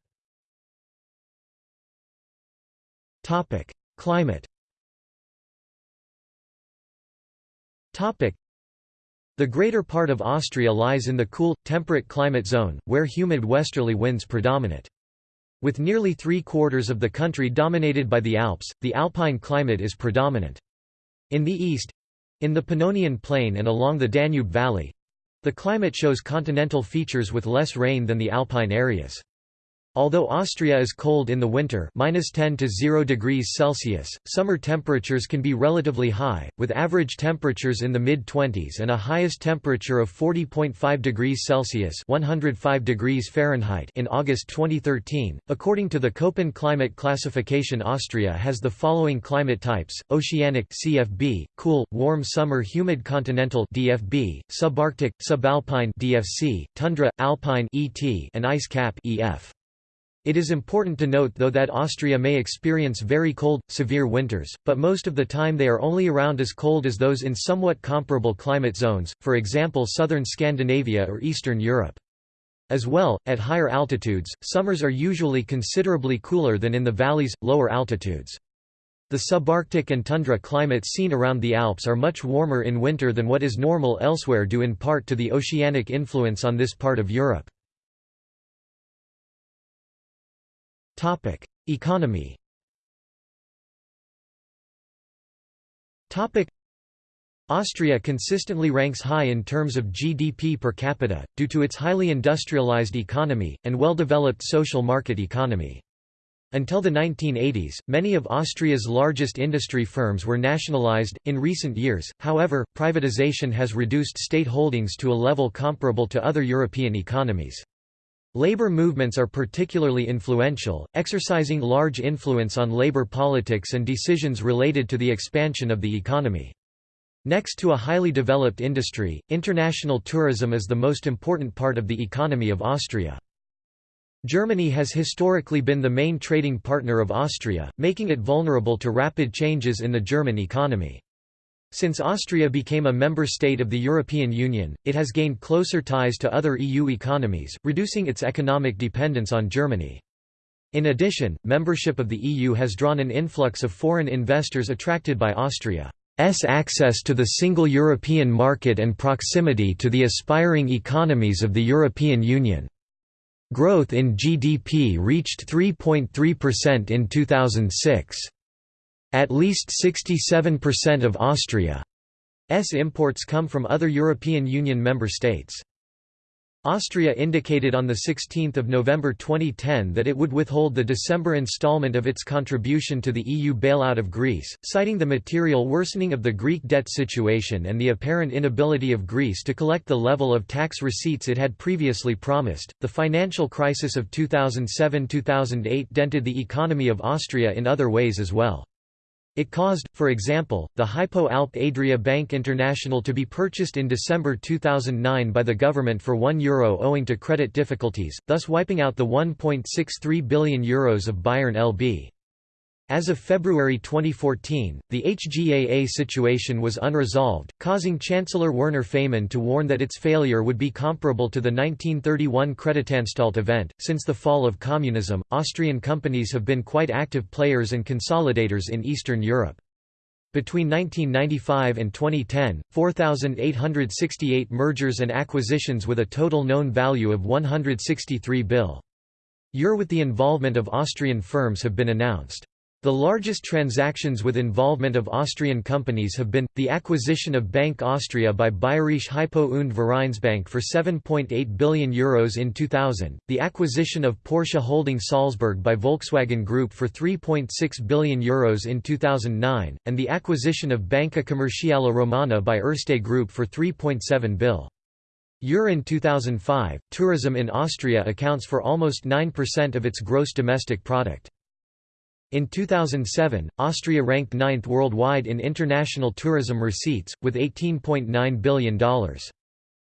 Climate The greater part of Austria lies in the cool, temperate climate zone, where humid westerly winds predominate. With nearly three-quarters of the country dominated by the Alps, the alpine climate is predominant. In the east—in the Pannonian Plain and along the Danube Valley—the climate shows continental features with less rain than the alpine areas. Although Austria is cold in the winter -10 to 0 degrees Celsius, summer temperatures can be relatively high, with average temperatures in the mid-20s and a highest temperature of 40.5 degrees Celsius 105 degrees Fahrenheit in August 2013. According to the Köppen climate classification Austria has the following climate types, oceanic CFB, cool, warm summer humid continental DFB, subarctic, subalpine DFC, tundra, alpine ET, and ice cap EF. It is important to note though that Austria may experience very cold, severe winters, but most of the time they are only around as cold as those in somewhat comparable climate zones, for example southern Scandinavia or Eastern Europe. As well, at higher altitudes, summers are usually considerably cooler than in the valleys, lower altitudes. The subarctic and tundra climates seen around the Alps are much warmer in winter than what is normal elsewhere due in part to the oceanic influence on this part of Europe. Economy. Austria consistently ranks high in terms of GDP per capita, due to its highly industrialized economy, and well-developed social market economy. Until the 1980s, many of Austria's largest industry firms were nationalized. In recent years, however, privatization has reduced state holdings to a level comparable to other European economies. Labor movements are particularly influential, exercising large influence on labor politics and decisions related to the expansion of the economy. Next to a highly developed industry, international tourism is the most important part of the economy of Austria. Germany has historically been the main trading partner of Austria, making it vulnerable to rapid changes in the German economy. Since Austria became a member state of the European Union, it has gained closer ties to other EU economies, reducing its economic dependence on Germany. In addition, membership of the EU has drawn an influx of foreign investors attracted by Austria's access to the single European market and proximity to the aspiring economies of the European Union. Growth in GDP reached 3.3% in 2006. At least 67% of Austria's imports come from other European Union member states. Austria indicated on 16 November 2010 that it would withhold the December installment of its contribution to the EU bailout of Greece, citing the material worsening of the Greek debt situation and the apparent inability of Greece to collect the level of tax receipts it had previously promised. The financial crisis of 2007 2008 dented the economy of Austria in other ways as well. It caused, for example, the Hypo Alpe Adria Bank International to be purchased in December 2009 by the government for €1 Euro owing to credit difficulties, thus wiping out the €1.63 billion Euros of Bayern LB. As of February 2014, the HGAA situation was unresolved, causing Chancellor Werner Faymann to warn that its failure would be comparable to the 1931 Kreditanstalt event. Since the fall of communism, Austrian companies have been quite active players and consolidators in Eastern Europe. Between 1995 and 2010, 4,868 mergers and acquisitions with a total known value of 163 bill. Euro with the involvement of Austrian firms have been announced. The largest transactions with involvement of Austrian companies have been, the acquisition of Bank Austria by Bayerische Hypo und Vereinsbank for €7.8 billion Euros in 2000, the acquisition of Porsche Holding Salzburg by Volkswagen Group for €3.6 billion Euros in 2009, and the acquisition of Banca Commerciale Romana by Erste Group for €3.7 bill. Euro in 2005, tourism in Austria accounts for almost 9% of its gross domestic product. In 2007, Austria ranked ninth worldwide in international tourism receipts, with $18.9 billion.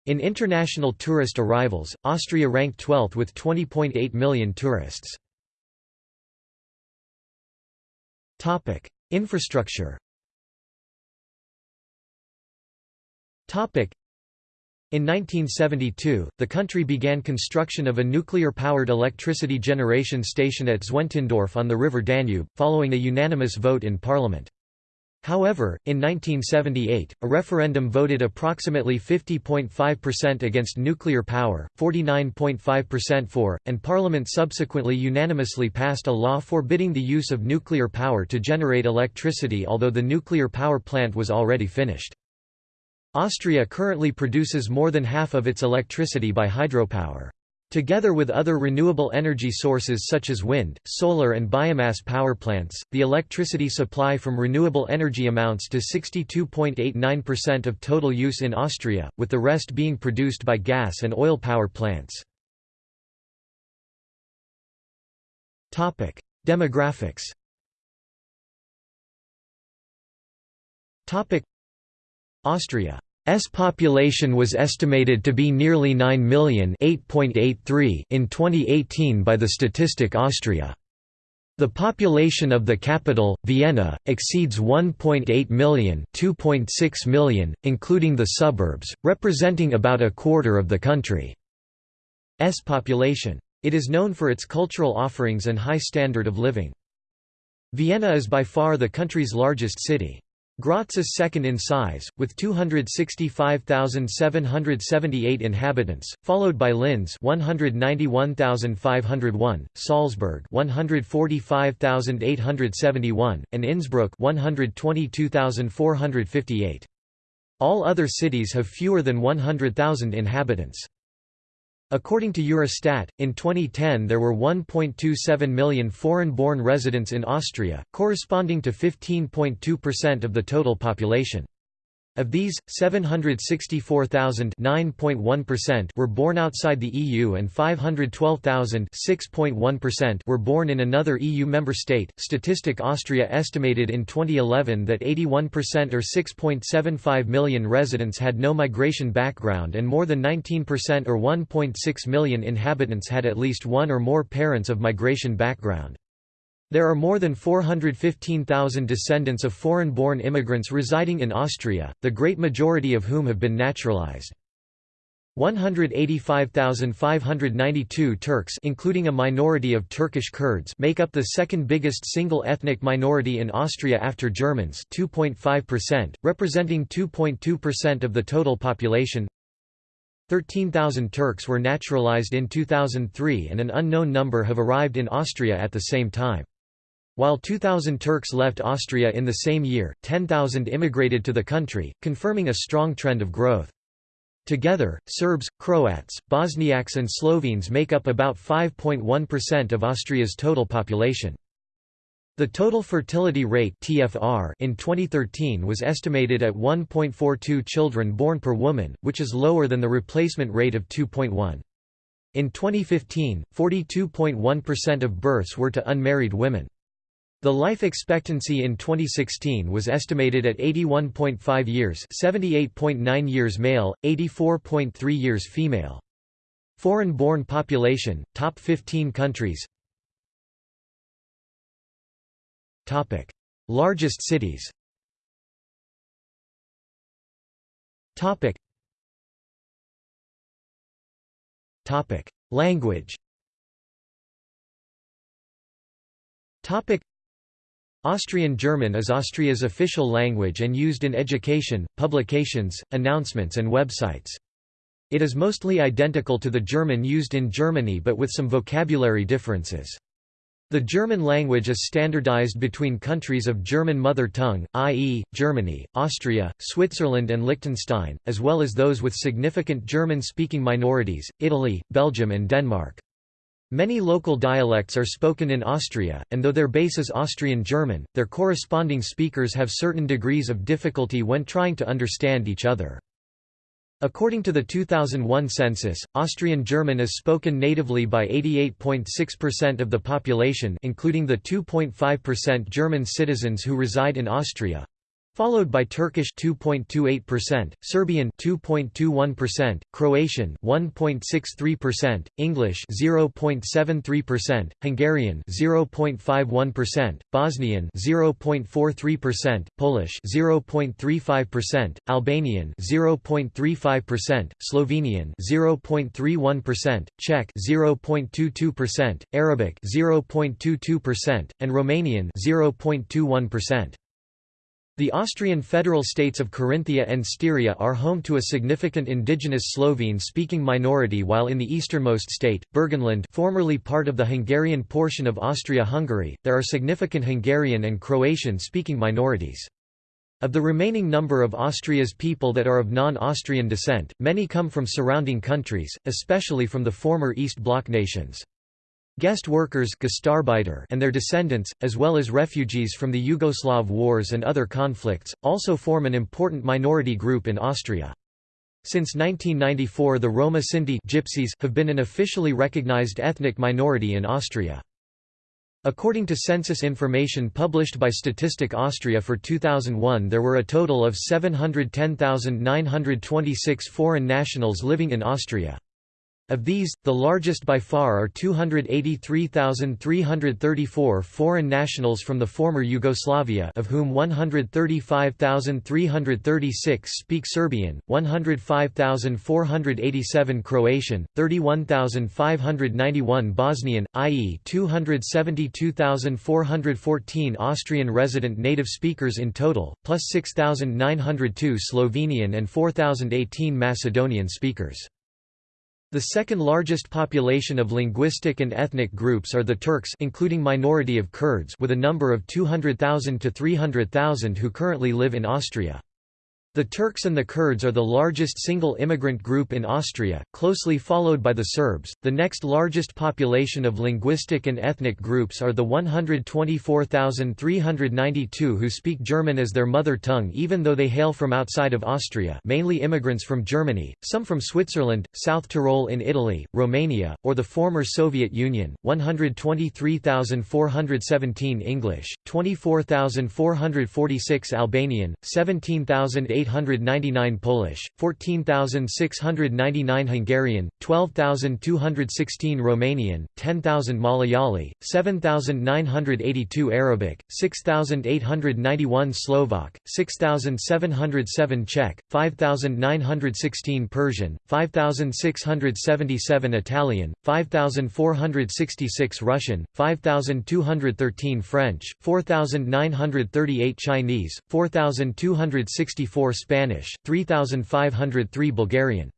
In international tourist arrivals, Austria ranked 12th with 20.8 million tourists. Infrastructure in 1972, the country began construction of a nuclear-powered electricity generation station at Zwentendorf on the river Danube, following a unanimous vote in parliament. However, in 1978, a referendum voted approximately 50.5% against nuclear power, 49.5% for, and Parliament subsequently unanimously passed a law forbidding the use of nuclear power to generate electricity although the nuclear power plant was already finished. Austria currently produces more than half of its electricity by hydropower. Together with other renewable energy sources such as wind, solar and biomass power plants, the electricity supply from renewable energy amounts to 62.89% of total use in Austria, with the rest being produced by gas and oil power plants. Demographics Austria's population was estimated to be nearly 9 million in 2018 by the Statistik Austria. The population of the capital, Vienna, exceeds 1.8 million, 2.6 million, including the suburbs, representing about a quarter of the country's population. It is known for its cultural offerings and high standard of living. Vienna is by far the country's largest city. Graz is second in size, with 265,778 inhabitants, followed by Linz 191,501, Salzburg 145,871, and Innsbruck 122,458. All other cities have fewer than 100,000 inhabitants. According to Eurostat, in 2010 there were 1.27 million foreign-born residents in Austria, corresponding to 15.2% of the total population. Of these, 764,000 were born outside the EU and 512,000 were born in another EU member state. Statistik Austria estimated in 2011 that 81% or 6.75 million residents had no migration background and more than 19% or 1.6 million inhabitants had at least one or more parents of migration background. There are more than 415,000 descendants of foreign-born immigrants residing in Austria, the great majority of whom have been naturalized. 185,592 Turks including a minority of Turkish Kurds make up the second biggest single ethnic minority in Austria after Germans 2.5%, representing 2.2% of the total population 13,000 Turks were naturalized in 2003 and an unknown number have arrived in Austria at the same time. While 2,000 Turks left Austria in the same year, 10,000 immigrated to the country, confirming a strong trend of growth. Together, Serbs, Croats, Bosniaks and Slovenes make up about 5.1% of Austria's total population. The total fertility rate TFR in 2013 was estimated at 1.42 children born per woman, which is lower than the replacement rate of 2.1. In 2015, 42.1% of births were to unmarried women. The life expectancy in 2016 was estimated at 81.5 years 78.9 years male, 84.3 years female. Foreign-born population, top 15 countries Topic. Largest cities Topic. Topic. Language Austrian German is Austria's official language and used in education, publications, announcements and websites. It is mostly identical to the German used in Germany but with some vocabulary differences. The German language is standardized between countries of German mother tongue, i.e., Germany, Austria, Switzerland and Liechtenstein, as well as those with significant German-speaking minorities, Italy, Belgium and Denmark. Many local dialects are spoken in Austria, and though their base is Austrian German, their corresponding speakers have certain degrees of difficulty when trying to understand each other. According to the 2001 census, Austrian German is spoken natively by 88.6% of the population including the 2.5% German citizens who reside in Austria, followed by Turkish 2.28%, Serbian 2.21%, Croatian 1.63%, English 0.73%, Hungarian 0.51%, Bosnian 0.43%, Polish 0.35%, Albanian 0.35%, Slovenian 0.31%, Czech 0.22%, Arabic 0.22%, and Romanian 0.21%. The Austrian federal states of Carinthia and Styria are home to a significant indigenous Slovene-speaking minority while in the easternmost state, Burgenland formerly part of the Hungarian portion of Austria-Hungary, there are significant Hungarian and Croatian-speaking minorities. Of the remaining number of Austria's people that are of non-Austrian descent, many come from surrounding countries, especially from the former East Bloc nations. Guest workers and their descendants, as well as refugees from the Yugoslav wars and other conflicts, also form an important minority group in Austria. Since 1994 the Roma Sinti Gypsies have been an officially recognized ethnic minority in Austria. According to census information published by Statistik Austria for 2001 there were a total of 710,926 foreign nationals living in Austria. Of these, the largest by far are 283,334 foreign nationals from the former Yugoslavia of whom 135,336 speak Serbian, 105,487 Croatian, 31,591 Bosnian, i.e. 272,414 Austrian resident native speakers in total, plus 6,902 Slovenian and 4,018 Macedonian speakers. The second largest population of linguistic and ethnic groups are the Turks including minority of Kurds with a number of 200,000 to 300,000 who currently live in Austria. The Turks and the Kurds are the largest single immigrant group in Austria, closely followed by the Serbs. The next largest population of linguistic and ethnic groups are the 124,392 who speak German as their mother tongue even though they hail from outside of Austria, mainly immigrants from Germany, some from Switzerland, South Tyrol in Italy, Romania, or the former Soviet Union. 123,417 English, 24,446 Albanian, 17,800 6,899 Polish, 14,699 Hungarian, 12,216 Romanian, 10,000 Malayali, 7,982 Arabic, 6,891 Slovak, 6,707 Czech, 5,916 Persian, 5,677 Italian, 5,466 Russian, 5,213 French, 4,938 Chinese, 4,264 Spanish, 3,503 Bulgarian.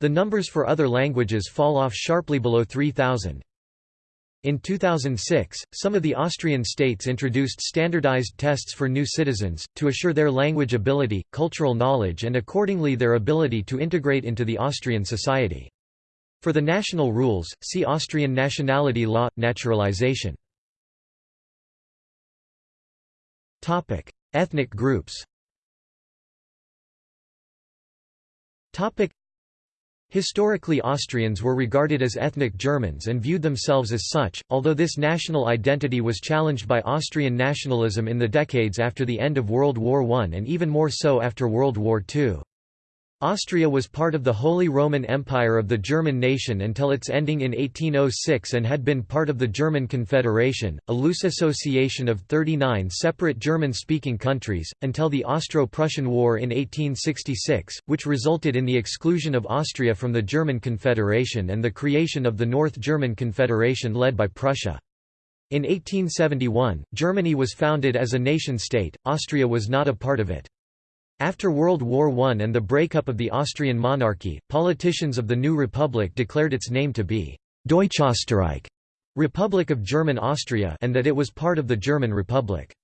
The numbers for other languages fall off sharply below 3,000. In 2006, some of the Austrian states introduced standardized tests for new citizens, to assure their language ability, cultural knowledge and accordingly their ability to integrate into the Austrian society. For the national rules, see Austrian nationality law, naturalization. Ethnic groups Historically Austrians were regarded as ethnic Germans and viewed themselves as such, although this national identity was challenged by Austrian nationalism in the decades after the end of World War I and even more so after World War II. Austria was part of the Holy Roman Empire of the German nation until its ending in 1806 and had been part of the German Confederation, a loose association of 39 separate German-speaking countries, until the Austro-Prussian War in 1866, which resulted in the exclusion of Austria from the German Confederation and the creation of the North German Confederation led by Prussia. In 1871, Germany was founded as a nation-state, Austria was not a part of it. After World War I and the breakup of the Austrian monarchy, politicians of the new republic declared its name to be Deutschösterreich, Republic of German Austria and that it was part of the German Republic.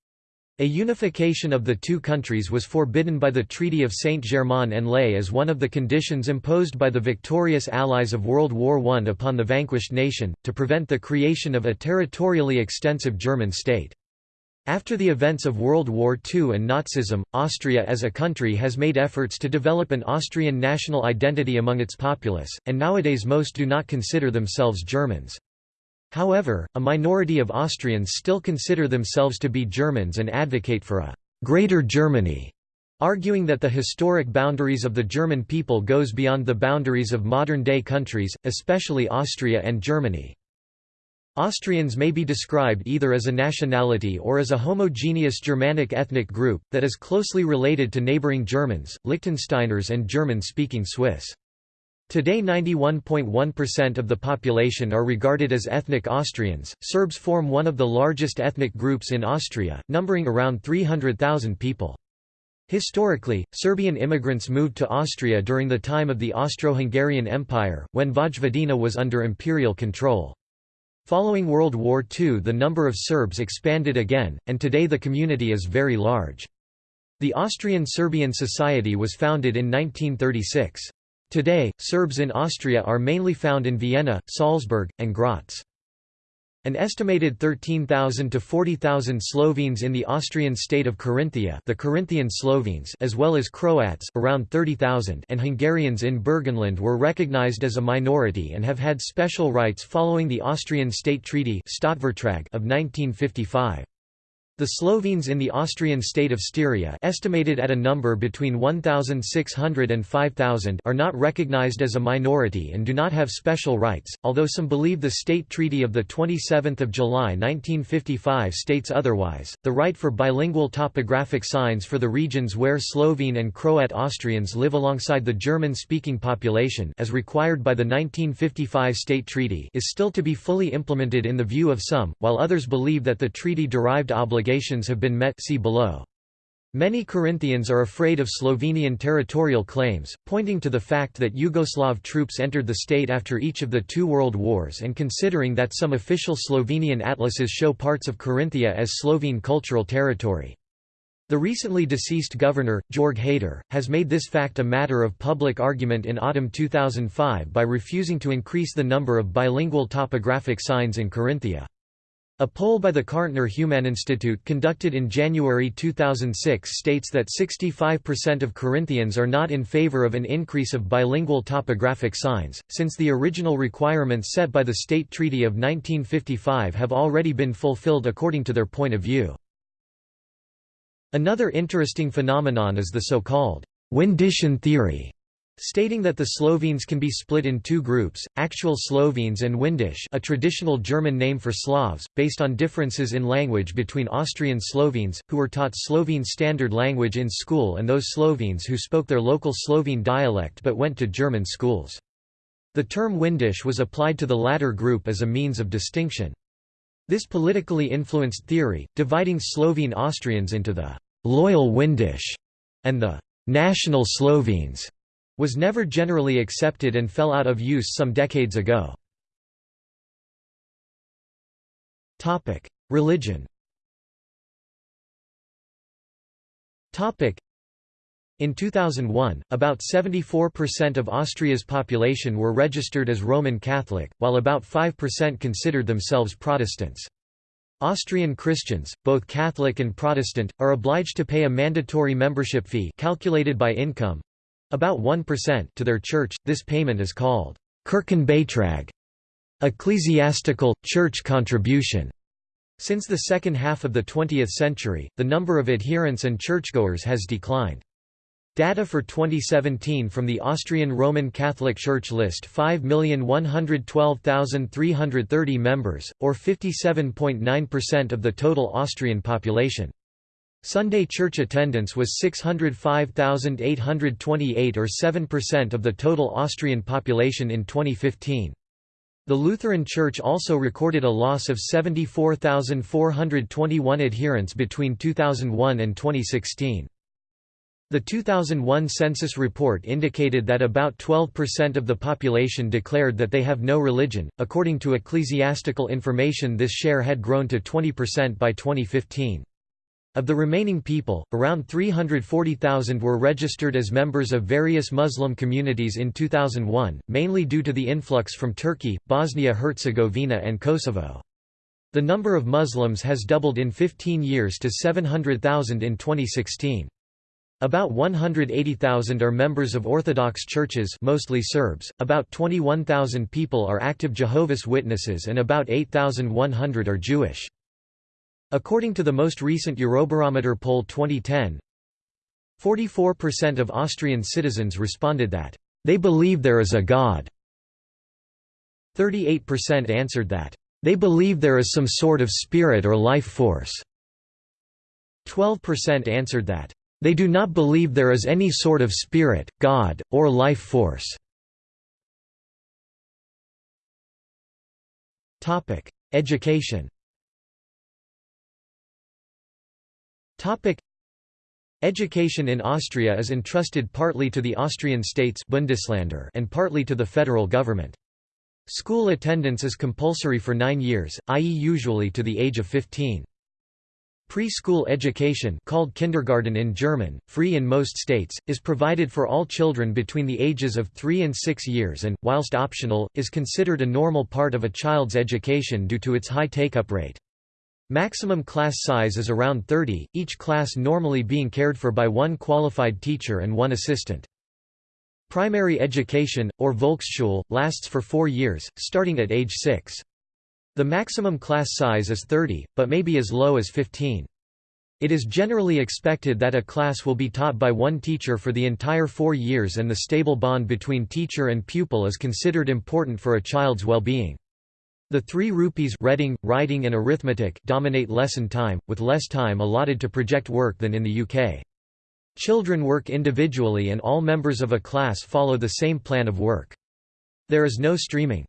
A unification of the two countries was forbidden by the Treaty of Saint-Germain-en-Laye as one of the conditions imposed by the victorious allies of World War I upon the vanquished nation, to prevent the creation of a territorially extensive German state. After the events of World War II and Nazism, Austria as a country has made efforts to develop an Austrian national identity among its populace, and nowadays most do not consider themselves Germans. However, a minority of Austrians still consider themselves to be Germans and advocate for a «Greater Germany», arguing that the historic boundaries of the German people goes beyond the boundaries of modern-day countries, especially Austria and Germany. Austrians may be described either as a nationality or as a homogeneous Germanic ethnic group, that is closely related to neighbouring Germans, Liechtensteiners and German-speaking Swiss. Today 91.1% of the population are regarded as ethnic Austrians. Serbs form one of the largest ethnic groups in Austria, numbering around 300,000 people. Historically, Serbian immigrants moved to Austria during the time of the Austro-Hungarian Empire, when Vojvodina was under imperial control. Following World War II the number of Serbs expanded again, and today the community is very large. The Austrian-Serbian Society was founded in 1936. Today, Serbs in Austria are mainly found in Vienna, Salzburg, and Graz. An estimated 13,000 to 40,000 Slovenes in the Austrian state of Carinthia the Carinthian Slovenes as well as Croats around 30,000 and Hungarians in Burgenland were recognized as a minority and have had special rights following the Austrian State Treaty of 1955. The Slovenes in the Austrian state of Styria estimated at a number between 1,600 and 5,000 are not recognized as a minority and do not have special rights, although some believe the State Treaty of 27 July 1955 states otherwise. The right for bilingual topographic signs for the regions where Slovene and Croat Austrians live alongside the German-speaking population as required by the 1955 State Treaty is still to be fully implemented in the view of some, while others believe that the treaty-derived obligation obligations have been met see below. Many Carinthians are afraid of Slovenian territorial claims, pointing to the fact that Yugoslav troops entered the state after each of the two world wars and considering that some official Slovenian atlases show parts of Carinthia as Slovene cultural territory. The recently deceased governor, Jörg Haider, has made this fact a matter of public argument in autumn 2005 by refusing to increase the number of bilingual topographic signs in Carinthia. A poll by the Kärntner Humaninstitute conducted in January 2006 states that 65% of Carinthians are not in favor of an increase of bilingual topographic signs, since the original requirements set by the State Treaty of 1955 have already been fulfilled according to their point of view. Another interesting phenomenon is the so-called Windischen theory, stating that the Slovenes can be split in two groups, actual Slovenes and Windisch a traditional German name for Slavs, based on differences in language between Austrian Slovenes, who were taught Slovene Standard Language in school and those Slovenes who spoke their local Slovene dialect but went to German schools. The term Windisch was applied to the latter group as a means of distinction. This politically influenced theory, dividing Slovene Austrians into the «loyal Windisch» and the «national Slovenes», was never generally accepted and fell out of use some decades ago. Religion in 2001, about 74% of Austria's population were registered as Roman Catholic, while about 5% considered themselves Protestants. Austrian Christians, both Catholic and Protestant, are obliged to pay a mandatory membership fee calculated by income, about 1% to their church, this payment is called Kirchenbeitrag, ecclesiastical, church contribution. Since the second half of the 20th century, the number of adherents and churchgoers has declined. Data for 2017 from the Austrian Roman Catholic Church list 5,112,330 members, or 57.9% of the total Austrian population. Sunday church attendance was 605,828 or 7% of the total Austrian population in 2015. The Lutheran Church also recorded a loss of 74,421 adherents between 2001 and 2016. The 2001 census report indicated that about 12% of the population declared that they have no religion. According to ecclesiastical information, this share had grown to 20% by 2015. Of the remaining people, around 340,000 were registered as members of various Muslim communities in 2001, mainly due to the influx from Turkey, Bosnia-Herzegovina and Kosovo. The number of Muslims has doubled in 15 years to 700,000 in 2016. About 180,000 are members of Orthodox churches mostly Serbs, about 21,000 people are active Jehovah's Witnesses and about 8,100 are Jewish. According to the most recent Eurobarometer poll 2010, 44% of Austrian citizens responded that, "...they believe there is a God." 38% answered that, "...they believe there is some sort of spirit or life force." 12% answered that, "...they do not believe there is any sort of spirit, God, or life force." Education Topic Education in Austria is entrusted partly to the Austrian states Bundesländer and partly to the federal government. School attendance is compulsory for nine years, i.e. usually to the age of 15. Preschool education called kindergarten in German, free in most states, is provided for all children between the ages of 3 and 6 years and, whilst optional, is considered a normal part of a child's education due to its high take-up rate. Maximum class size is around 30, each class normally being cared for by one qualified teacher and one assistant. Primary education, or Volksschule, lasts for four years, starting at age 6. The maximum class size is 30, but may be as low as 15. It is generally expected that a class will be taught by one teacher for the entire four years and the stable bond between teacher and pupil is considered important for a child's well-being. The three rupees reading, writing and arithmetic dominate lesson time, with less time allotted to project work than in the UK. Children work individually and all members of a class follow the same plan of work. There is no streaming.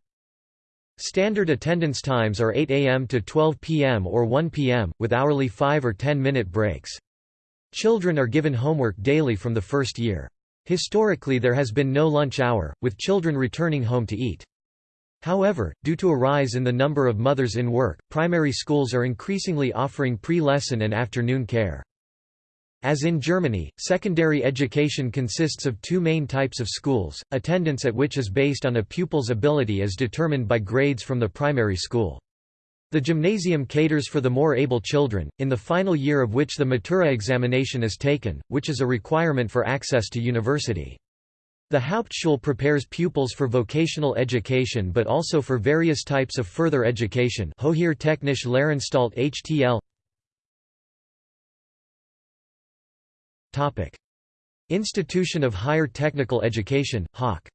Standard attendance times are 8 am to 12 pm or 1 pm, with hourly 5 or 10 minute breaks. Children are given homework daily from the first year. Historically there has been no lunch hour, with children returning home to eat. However, due to a rise in the number of mothers in work, primary schools are increasingly offering pre-lesson and afternoon care. As in Germany, secondary education consists of two main types of schools, attendance at which is based on a pupil's ability as determined by grades from the primary school. The gymnasium caters for the more able children, in the final year of which the Matura examination is taken, which is a requirement for access to university. The Hauptschule prepares pupils for vocational education but also for various types of further education. Hoher Technische Lehranstalt HTL Institution of Higher Technical Education, HAK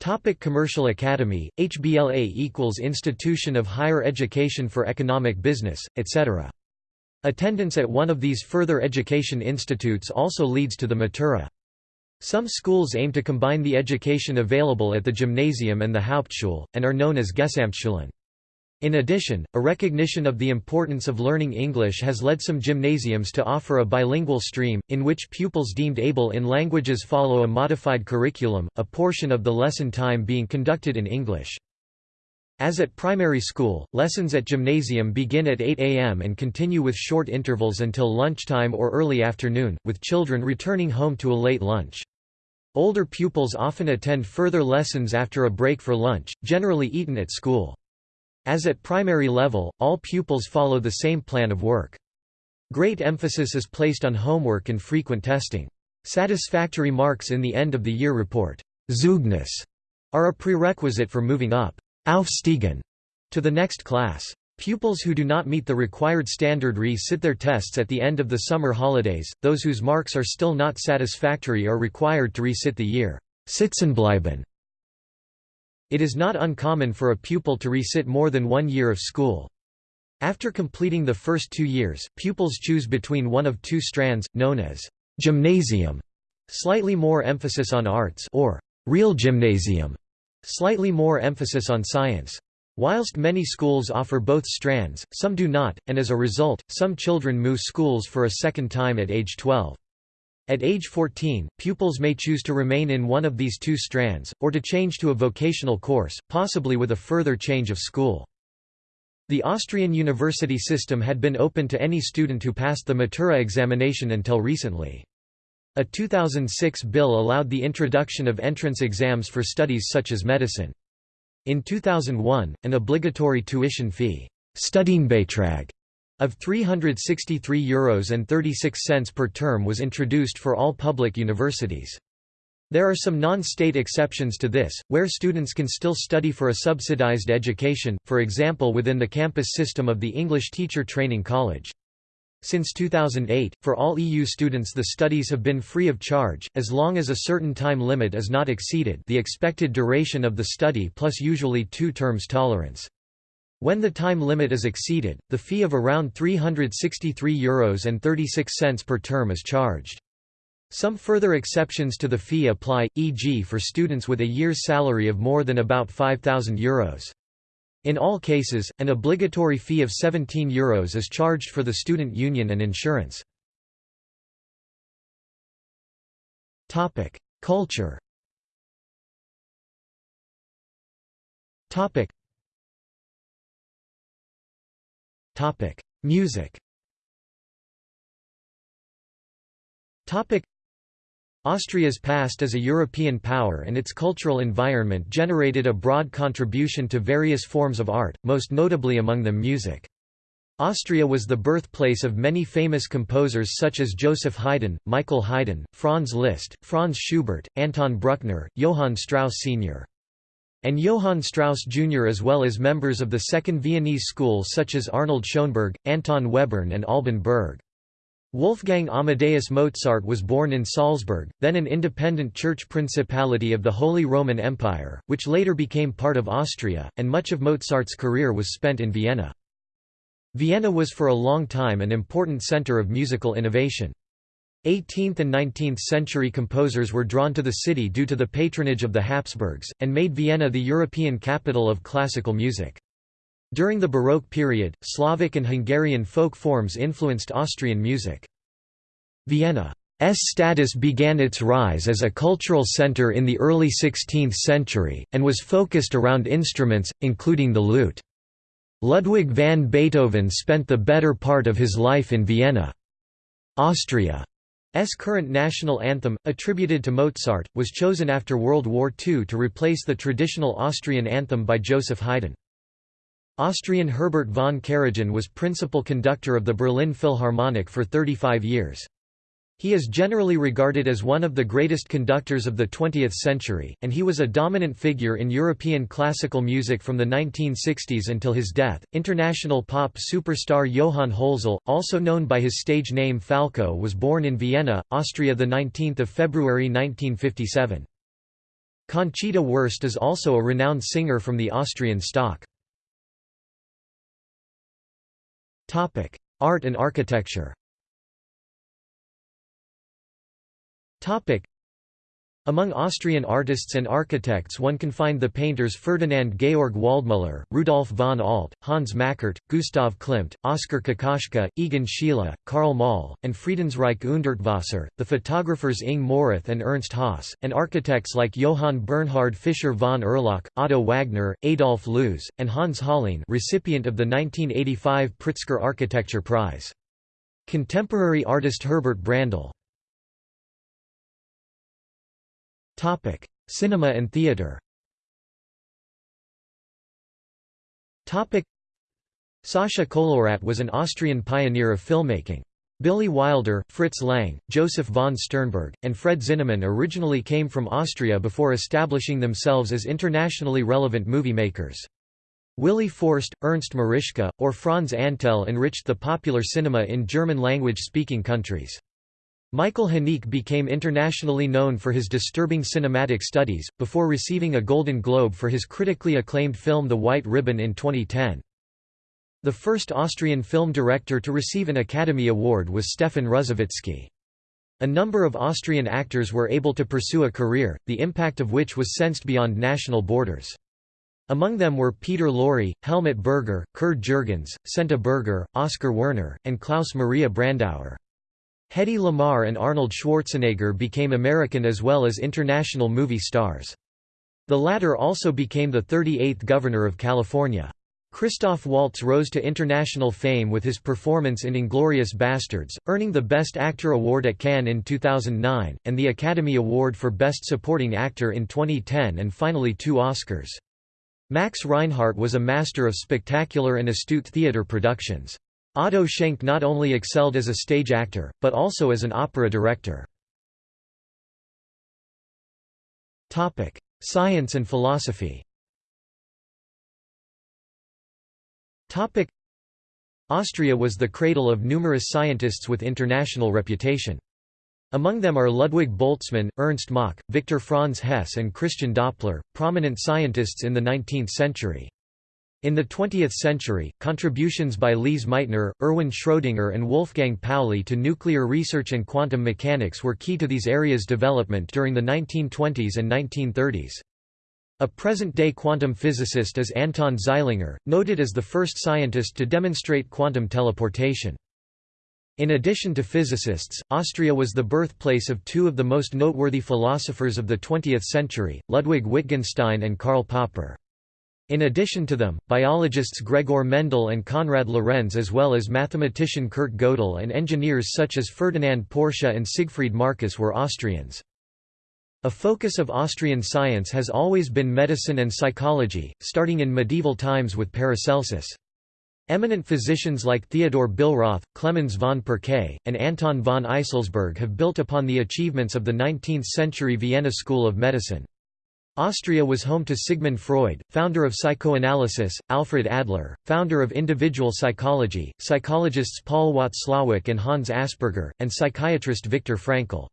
Topic. Commercial Academy, HBLA equals Institution of Higher Education for Economic Business, etc. Attendance at one of these further education institutes also leads to the Matura. Some schools aim to combine the education available at the gymnasium and the Hauptschule, and are known as Gesamtschulen. In addition, a recognition of the importance of learning English has led some gymnasiums to offer a bilingual stream, in which pupils deemed able in languages follow a modified curriculum, a portion of the lesson time being conducted in English. As at primary school, lessons at gymnasium begin at 8 am and continue with short intervals until lunchtime or early afternoon, with children returning home to a late lunch. Older pupils often attend further lessons after a break for lunch, generally eaten at school. As at primary level, all pupils follow the same plan of work. Great emphasis is placed on homework and frequent testing. Satisfactory marks in the end of the year report Zeugnis are a prerequisite for moving up Aufstiegen to the next class. Pupils who do not meet the required standard re-sit their tests at the end of the summer holidays, those whose marks are still not satisfactory are required to re-sit the year. Sitzenbleiben. It is not uncommon for a pupil to resit more than one year of school. After completing the first two years, pupils choose between one of two strands, known as gymnasium, slightly more emphasis on arts or real gymnasium, slightly more emphasis on science. Whilst many schools offer both strands, some do not, and as a result, some children move schools for a second time at age 12. At age 14, pupils may choose to remain in one of these two strands, or to change to a vocational course, possibly with a further change of school. The Austrian university system had been open to any student who passed the Matura examination until recently. A 2006 bill allowed the introduction of entrance exams for studies such as medicine. In 2001, an obligatory tuition fee Studienbeitrag of €363 and 36 cents per term was introduced for all public universities. There are some non-state exceptions to this, where students can still study for a subsidized education, for example within the campus system of the English Teacher Training College. Since 2008, for all EU students the studies have been free of charge, as long as a certain time limit is not exceeded the expected duration of the study plus usually two terms tolerance. When the time limit is exceeded, the fee of around €363 Euros and 36 cents per term is charged. Some further exceptions to the fee apply, e.g. for students with a year's salary of more than about €5,000 Euros. In all cases, an obligatory fee of €17 Euros is charged for the student union and insurance. Culture Topic: Music. Topic: Austria's past as a European power and its cultural environment generated a broad contribution to various forms of art, most notably among them music. Austria was the birthplace of many famous composers such as Joseph Haydn, Michael Haydn, Franz Liszt, Franz Schubert, Anton Bruckner, Johann Strauss Sr and Johann Strauss Jr. as well as members of the Second Viennese School such as Arnold Schoenberg, Anton Webern and Alban Berg. Wolfgang Amadeus Mozart was born in Salzburg, then an independent church principality of the Holy Roman Empire, which later became part of Austria, and much of Mozart's career was spent in Vienna. Vienna was for a long time an important center of musical innovation. 18th and 19th century composers were drawn to the city due to the patronage of the Habsburgs, and made Vienna the European capital of classical music. During the Baroque period, Slavic and Hungarian folk forms influenced Austrian music. Vienna's status began its rise as a cultural centre in the early 16th century, and was focused around instruments, including the lute. Ludwig van Beethoven spent the better part of his life in Vienna. Austria S current national anthem, attributed to Mozart, was chosen after World War II to replace the traditional Austrian anthem by Joseph Haydn. Austrian Herbert von Karajan was principal conductor of the Berlin Philharmonic for 35 years. He is generally regarded as one of the greatest conductors of the 20th century, and he was a dominant figure in European classical music from the 1960s until his death. International pop superstar Johann Hölzel, also known by his stage name Falco, was born in Vienna, Austria the 19th of February 1957. Conchita Wurst is also a renowned singer from the Austrian stock. Art and architecture. Among Austrian artists and architects one can find the painters Ferdinand Georg Waldmüller, Rudolf von Alt, Hans Makart, Gustav Klimt, Oskar Kokoschka, Egon Schiele, Carl Moll, and Friedensreich Hundertwasser, the photographers Ing Morath and Ernst Haas, and architects like Johann Bernhard Fischer von Erlach, Otto Wagner, Adolf Loos, and Hans Hollein recipient of the 1985 Pritzker Architecture Prize. Contemporary artist Herbert Brandl Topic: Cinema and theater. Topic: Sascha Kolowrat was an Austrian pioneer of filmmaking. Billy Wilder, Fritz Lang, Joseph von Sternberg, and Fred Zinnemann originally came from Austria before establishing themselves as internationally relevant movie makers. Willy Forst, Ernst Marischka, or Franz Antel enriched the popular cinema in German-language speaking countries. Michael Haneke became internationally known for his disturbing cinematic studies, before receiving a Golden Globe for his critically acclaimed film The White Ribbon in 2010. The first Austrian film director to receive an Academy Award was Stefan Ruzowitzky. A number of Austrian actors were able to pursue a career, the impact of which was sensed beyond national borders. Among them were Peter Lorre, Helmut Berger, Kurt Jürgens, Senta Berger, Oskar Werner, and Klaus Maria Brandauer. Hedy Lamarr and Arnold Schwarzenegger became American as well as international movie stars. The latter also became the 38th Governor of California. Christoph Waltz rose to international fame with his performance in Inglourious Basterds, earning the Best Actor award at Cannes in 2009, and the Academy Award for Best Supporting Actor in 2010 and finally two Oscars. Max Reinhardt was a master of spectacular and astute theater productions. Otto Schenk not only excelled as a stage actor, but also as an opera director. Science and philosophy Austria was the cradle of numerous scientists with international reputation. Among them are Ludwig Boltzmann, Ernst Mach, Victor Franz Hess and Christian Doppler, prominent scientists in the 19th century. In the 20th century, contributions by Lise Meitner, Erwin Schrödinger and Wolfgang Pauli to nuclear research and quantum mechanics were key to these areas' development during the 1920s and 1930s. A present-day quantum physicist is Anton Zeilinger, noted as the first scientist to demonstrate quantum teleportation. In addition to physicists, Austria was the birthplace of two of the most noteworthy philosophers of the 20th century, Ludwig Wittgenstein and Karl Popper. In addition to them, biologists Gregor Mendel and Konrad Lorenz as well as mathematician Kurt Gödel and engineers such as Ferdinand Porsche and Siegfried Marcus were Austrians. A focus of Austrian science has always been medicine and psychology, starting in medieval times with Paracelsus. Eminent physicians like Theodor Billroth, Clemens von Pirquet, and Anton von Eiselsberg have built upon the achievements of the 19th-century Vienna School of Medicine. Austria was home to Sigmund Freud, founder of psychoanalysis, Alfred Adler, founder of individual psychology, psychologists Paul Watzlawick and Hans Asperger, and psychiatrist Viktor Frankl.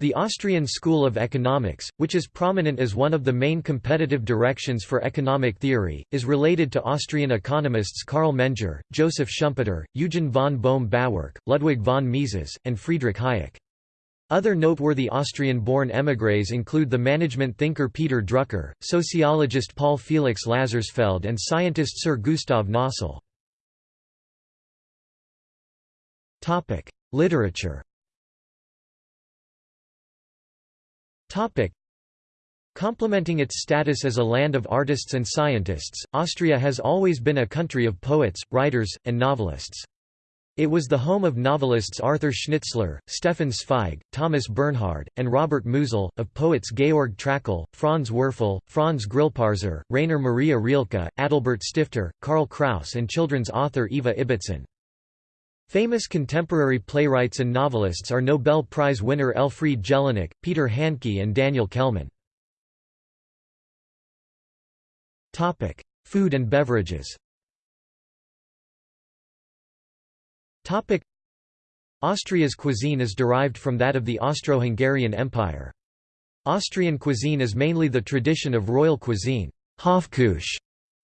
The Austrian School of Economics, which is prominent as one of the main competitive directions for economic theory, is related to Austrian economists Karl Menger, Joseph Schumpeter, Eugen von Böhm-Bawerk, Ludwig von Mises, and Friedrich Hayek. Other noteworthy Austrian-born émigrés include the management thinker Peter Drucker, sociologist Paul Felix Lazarsfeld and scientist Sir Gustav Nossal. Literature Complementing its status as a land of artists and scientists, Austria has always been a country of poets, writers, and novelists. It was the home of novelists Arthur Schnitzler, Stefan Zweig, Thomas Bernhard, and Robert Musil, of poets Georg Trakl, Franz Werfel, Franz Grillparzer, Rainer Maria Rilke, Adalbert Stifter, Karl Kraus and children's author Eva Ibbotson. Famous contemporary playwrights and novelists are Nobel Prize winner Elfriede Jelinek, Peter Handke and Daniel Kehlmann. Food and beverages Austria's cuisine is derived from that of the Austro-Hungarian Empire. Austrian cuisine is mainly the tradition of royal cuisine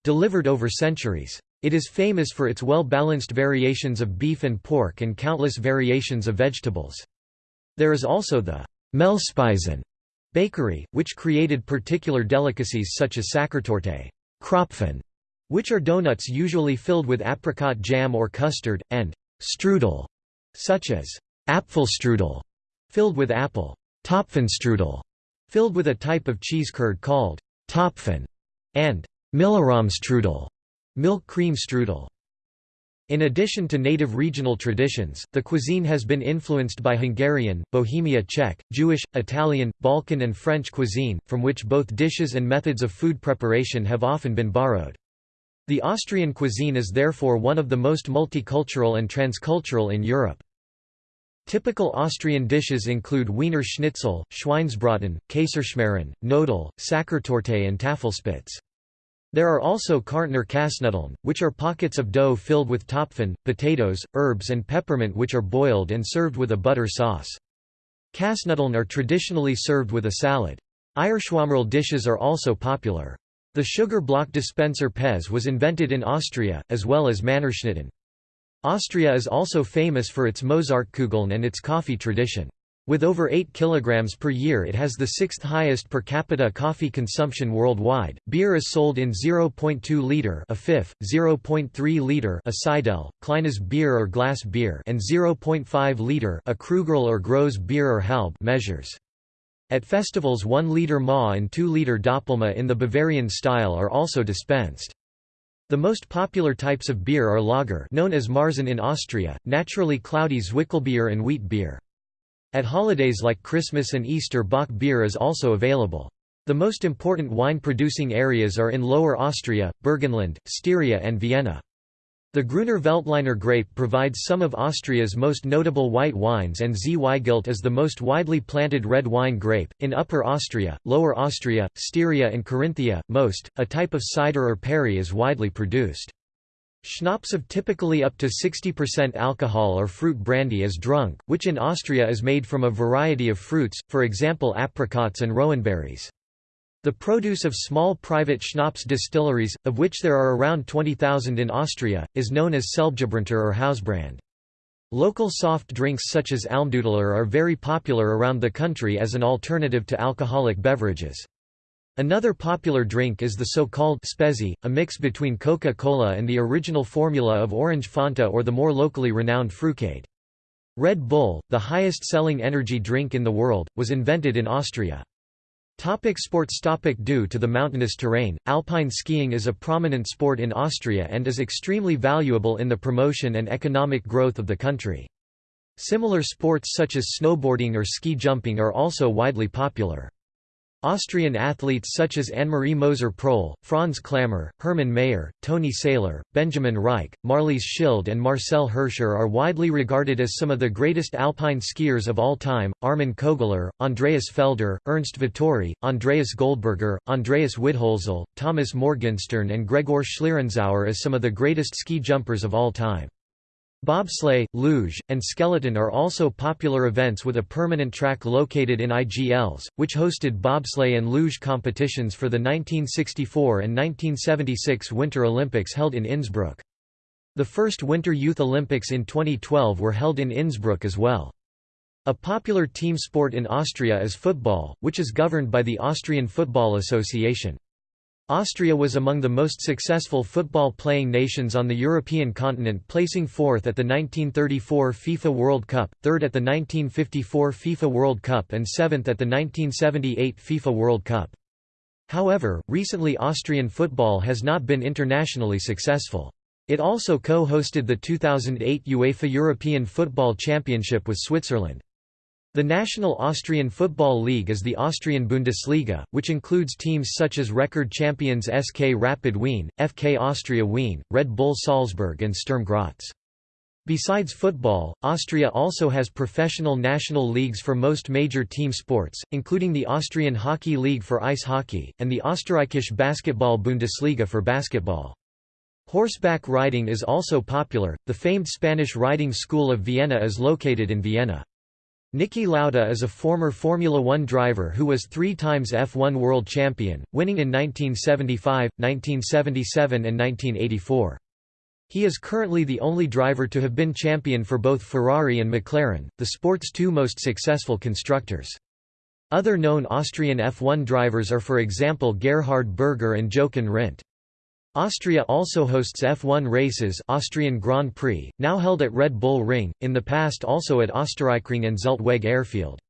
delivered over centuries. It is famous for its well-balanced variations of beef and pork and countless variations of vegetables. There is also the Mehlspeisen bakery, which created particular delicacies such as Sachertorte Krapfen, which are donuts usually filled with apricot jam or custard, and strudel, such as Apfelstrudel, filled with apple, Topfenstrudel, filled with a type of cheese curd called Topfen, and Milchrahm-Strudel, Milk cream strudel. In addition to native regional traditions, the cuisine has been influenced by Hungarian, Bohemia Czech, Jewish, Italian, Balkan and French cuisine, from which both dishes and methods of food preparation have often been borrowed. The Austrian cuisine is therefore one of the most multicultural and transcultural in Europe. Typical Austrian dishes include Wiener Schnitzel, Schweinsbraten, Kaiserschmarrn, Knödel, Sachertorte and Tafelspitz. There are also Kärntner Kasnudeln, which are pockets of dough filled with topfen, potatoes, herbs and peppermint which are boiled and served with a butter sauce. Kasnudeln are traditionally served with a salad. Eierschwammerl dishes are also popular. The sugar block dispenser Pez was invented in Austria, as well as Mannerschnitten. Austria is also famous for its Mozartkugeln and its coffee tradition. With over 8 kg per year it has the sixth highest per capita coffee consumption worldwide. Beer is sold in 0.2 liter a fifth, 0.3 liter a Seidel, Kleines beer or glass beer and 0.5 liter a Krügerl or Gross beer or Halb measures. At festivals 1 liter Ma and 2 liter Doppelma in the Bavarian style are also dispensed. The most popular types of beer are lager known as Märzen in Austria, naturally cloudy Zwickelbier and wheat beer. At holidays like Christmas and Easter Bock beer is also available. The most important wine-producing areas are in Lower Austria, Burgenland, Styria and Vienna. The Grüner Veltliner grape provides some of Austria's most notable white wines and Zweigelt is the most widely planted red wine grape. In Upper Austria, Lower Austria, Styria and Carinthia, most, a type of cider or perry is widely produced. Schnapps of typically up to 60% alcohol or fruit brandy is drunk, which in Austria is made from a variety of fruits, for example apricots and rowanberries. The produce of small private schnapps distilleries, of which there are around 20,000 in Austria, is known as Selbstgebrannter or Hausbrand. Local soft drinks such as Almdudler are very popular around the country as an alternative to alcoholic beverages. Another popular drink is the so-called spezi, a mix between Coca-Cola and the original formula of orange Fanta or the more locally renowned Frucade. Red Bull, the highest-selling energy drink in the world, was invented in Austria. Topic sports Topic Due to the mountainous terrain, alpine skiing is a prominent sport in Austria and is extremely valuable in the promotion and economic growth of the country. Similar sports such as snowboarding or ski jumping are also widely popular. Austrian athletes such as Annemarie Moser-Pröll, Franz Klammer, Hermann Maier, Toni Sailer, Benjamin Raich, Marlies Schild and Marcel Hirscher are widely regarded as some of the greatest alpine skiers of all time. Armin Kogler, Andreas Felder, Ernst Vettori, Andreas Goldberger, Andreas Widhölzl, Thomas Morgenstern and Gregor Schlierenzauer as some of the greatest ski jumpers of all time. Bobsleigh, luge, and skeleton are also popular events with a permanent track located in Igls, which hosted bobsleigh and luge competitions for the 1964 and 1976 Winter Olympics held in Innsbruck. The first Winter Youth Olympics in 2012 were held in Innsbruck as well. A popular team sport in Austria is football, which is governed by the Austrian Football Association. Austria was among the most successful football-playing nations on the European continent placing fourth at the 1934 FIFA World Cup, third at the 1954 FIFA World Cup and seventh at the 1978 FIFA World Cup. However, recently Austrian football has not been internationally successful. It also co-hosted the 2008 UEFA European Football Championship with Switzerland. The National Austrian Football League is the Austrian Bundesliga, which includes teams such as record champions SK Rapid Wien, FK Austria Wien, Red Bull Salzburg and Sturm Graz. Besides football, Austria also has professional national leagues for most major team sports, including the Austrian Hockey League for ice hockey, and the Österreichische Basketball Bundesliga for basketball. Horseback riding is also popular, the famed Spanish riding school of Vienna is located in Vienna. Niki Lauda is a former Formula One driver who was three times F1 world champion, winning in 1975, 1977 and 1984. He is currently the only driver to have been champion for both Ferrari and McLaren, the sport's two most successful constructors. Other known Austrian F1 drivers are for example Gerhard Berger and Jochen Rindt. Austria also hosts F1 races Austrian Grand Prix, now held at Red Bull Ring, in the past also at Österreichring and Zeltweg Airfield.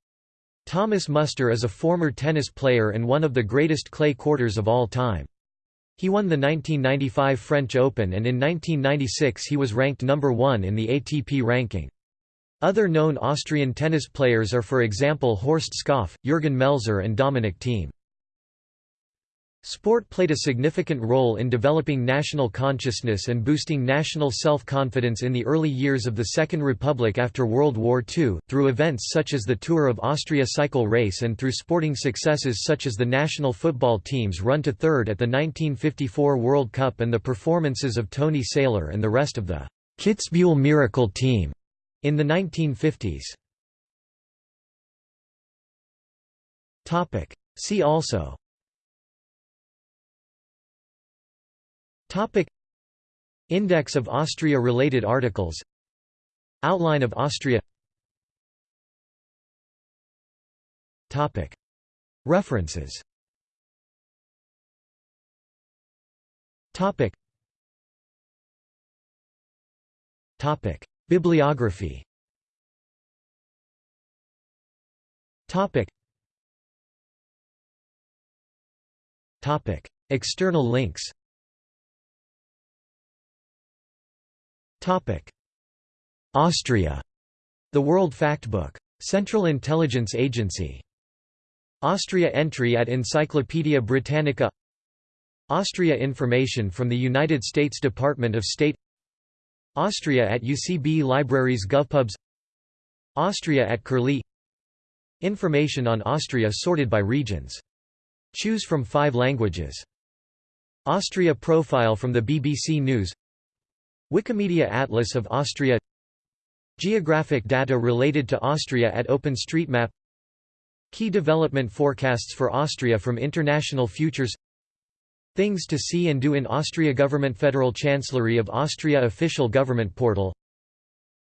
Thomas Muster is a former tennis player and one of the greatest clay courters of all time. He won the 1995 French Open and in 1996 he was ranked number one in the ATP ranking. Other known Austrian tennis players are for example Horst Skoff, Jürgen Melzer and Dominic Thiem. Sport played a significant role in developing national consciousness and boosting national self-confidence in the early years of the Second Republic after World War II, through events such as the Tour of Austria cycle race and through sporting successes such as the national football team's run to third at the 1954 World Cup and the performances of Toni Sailer and the rest of the Kitzbühel Miracle team in the 1950s. See also Topic. Index of Austria-related articles. Outline of Austria. Topic. References. Topic. Topic. Bibliography. Topic. Topic. External links Austria. The World Factbook. Central Intelligence Agency. Austria entry at Encyclopædia Britannica Austria information from the United States Department of State Austria at UCB Libraries GovPubs Austria at Curlie Information on Austria sorted by regions. Choose from five languages. Austria profile from the BBC News Wikimedia Atlas of Austria. Geographic data related to Austria at OpenStreetMap. Key development forecasts for Austria from International Futures. Things to see and do in Austria Government Federal Chancellery of Austria Official Government Portal.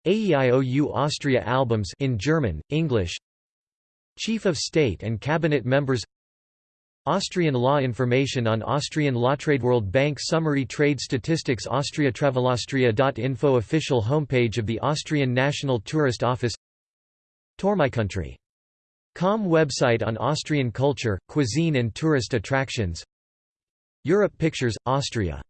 AEIOU Austria albums in German, English. Chief of State and Cabinet members Austrian law information on Austrian law trade World Bank Summary Trade Statistics Austria Travelaustria.info Official homepage of the Austrian National Tourist Office Com website on Austrian culture, cuisine and tourist attractions Europe Pictures, Austria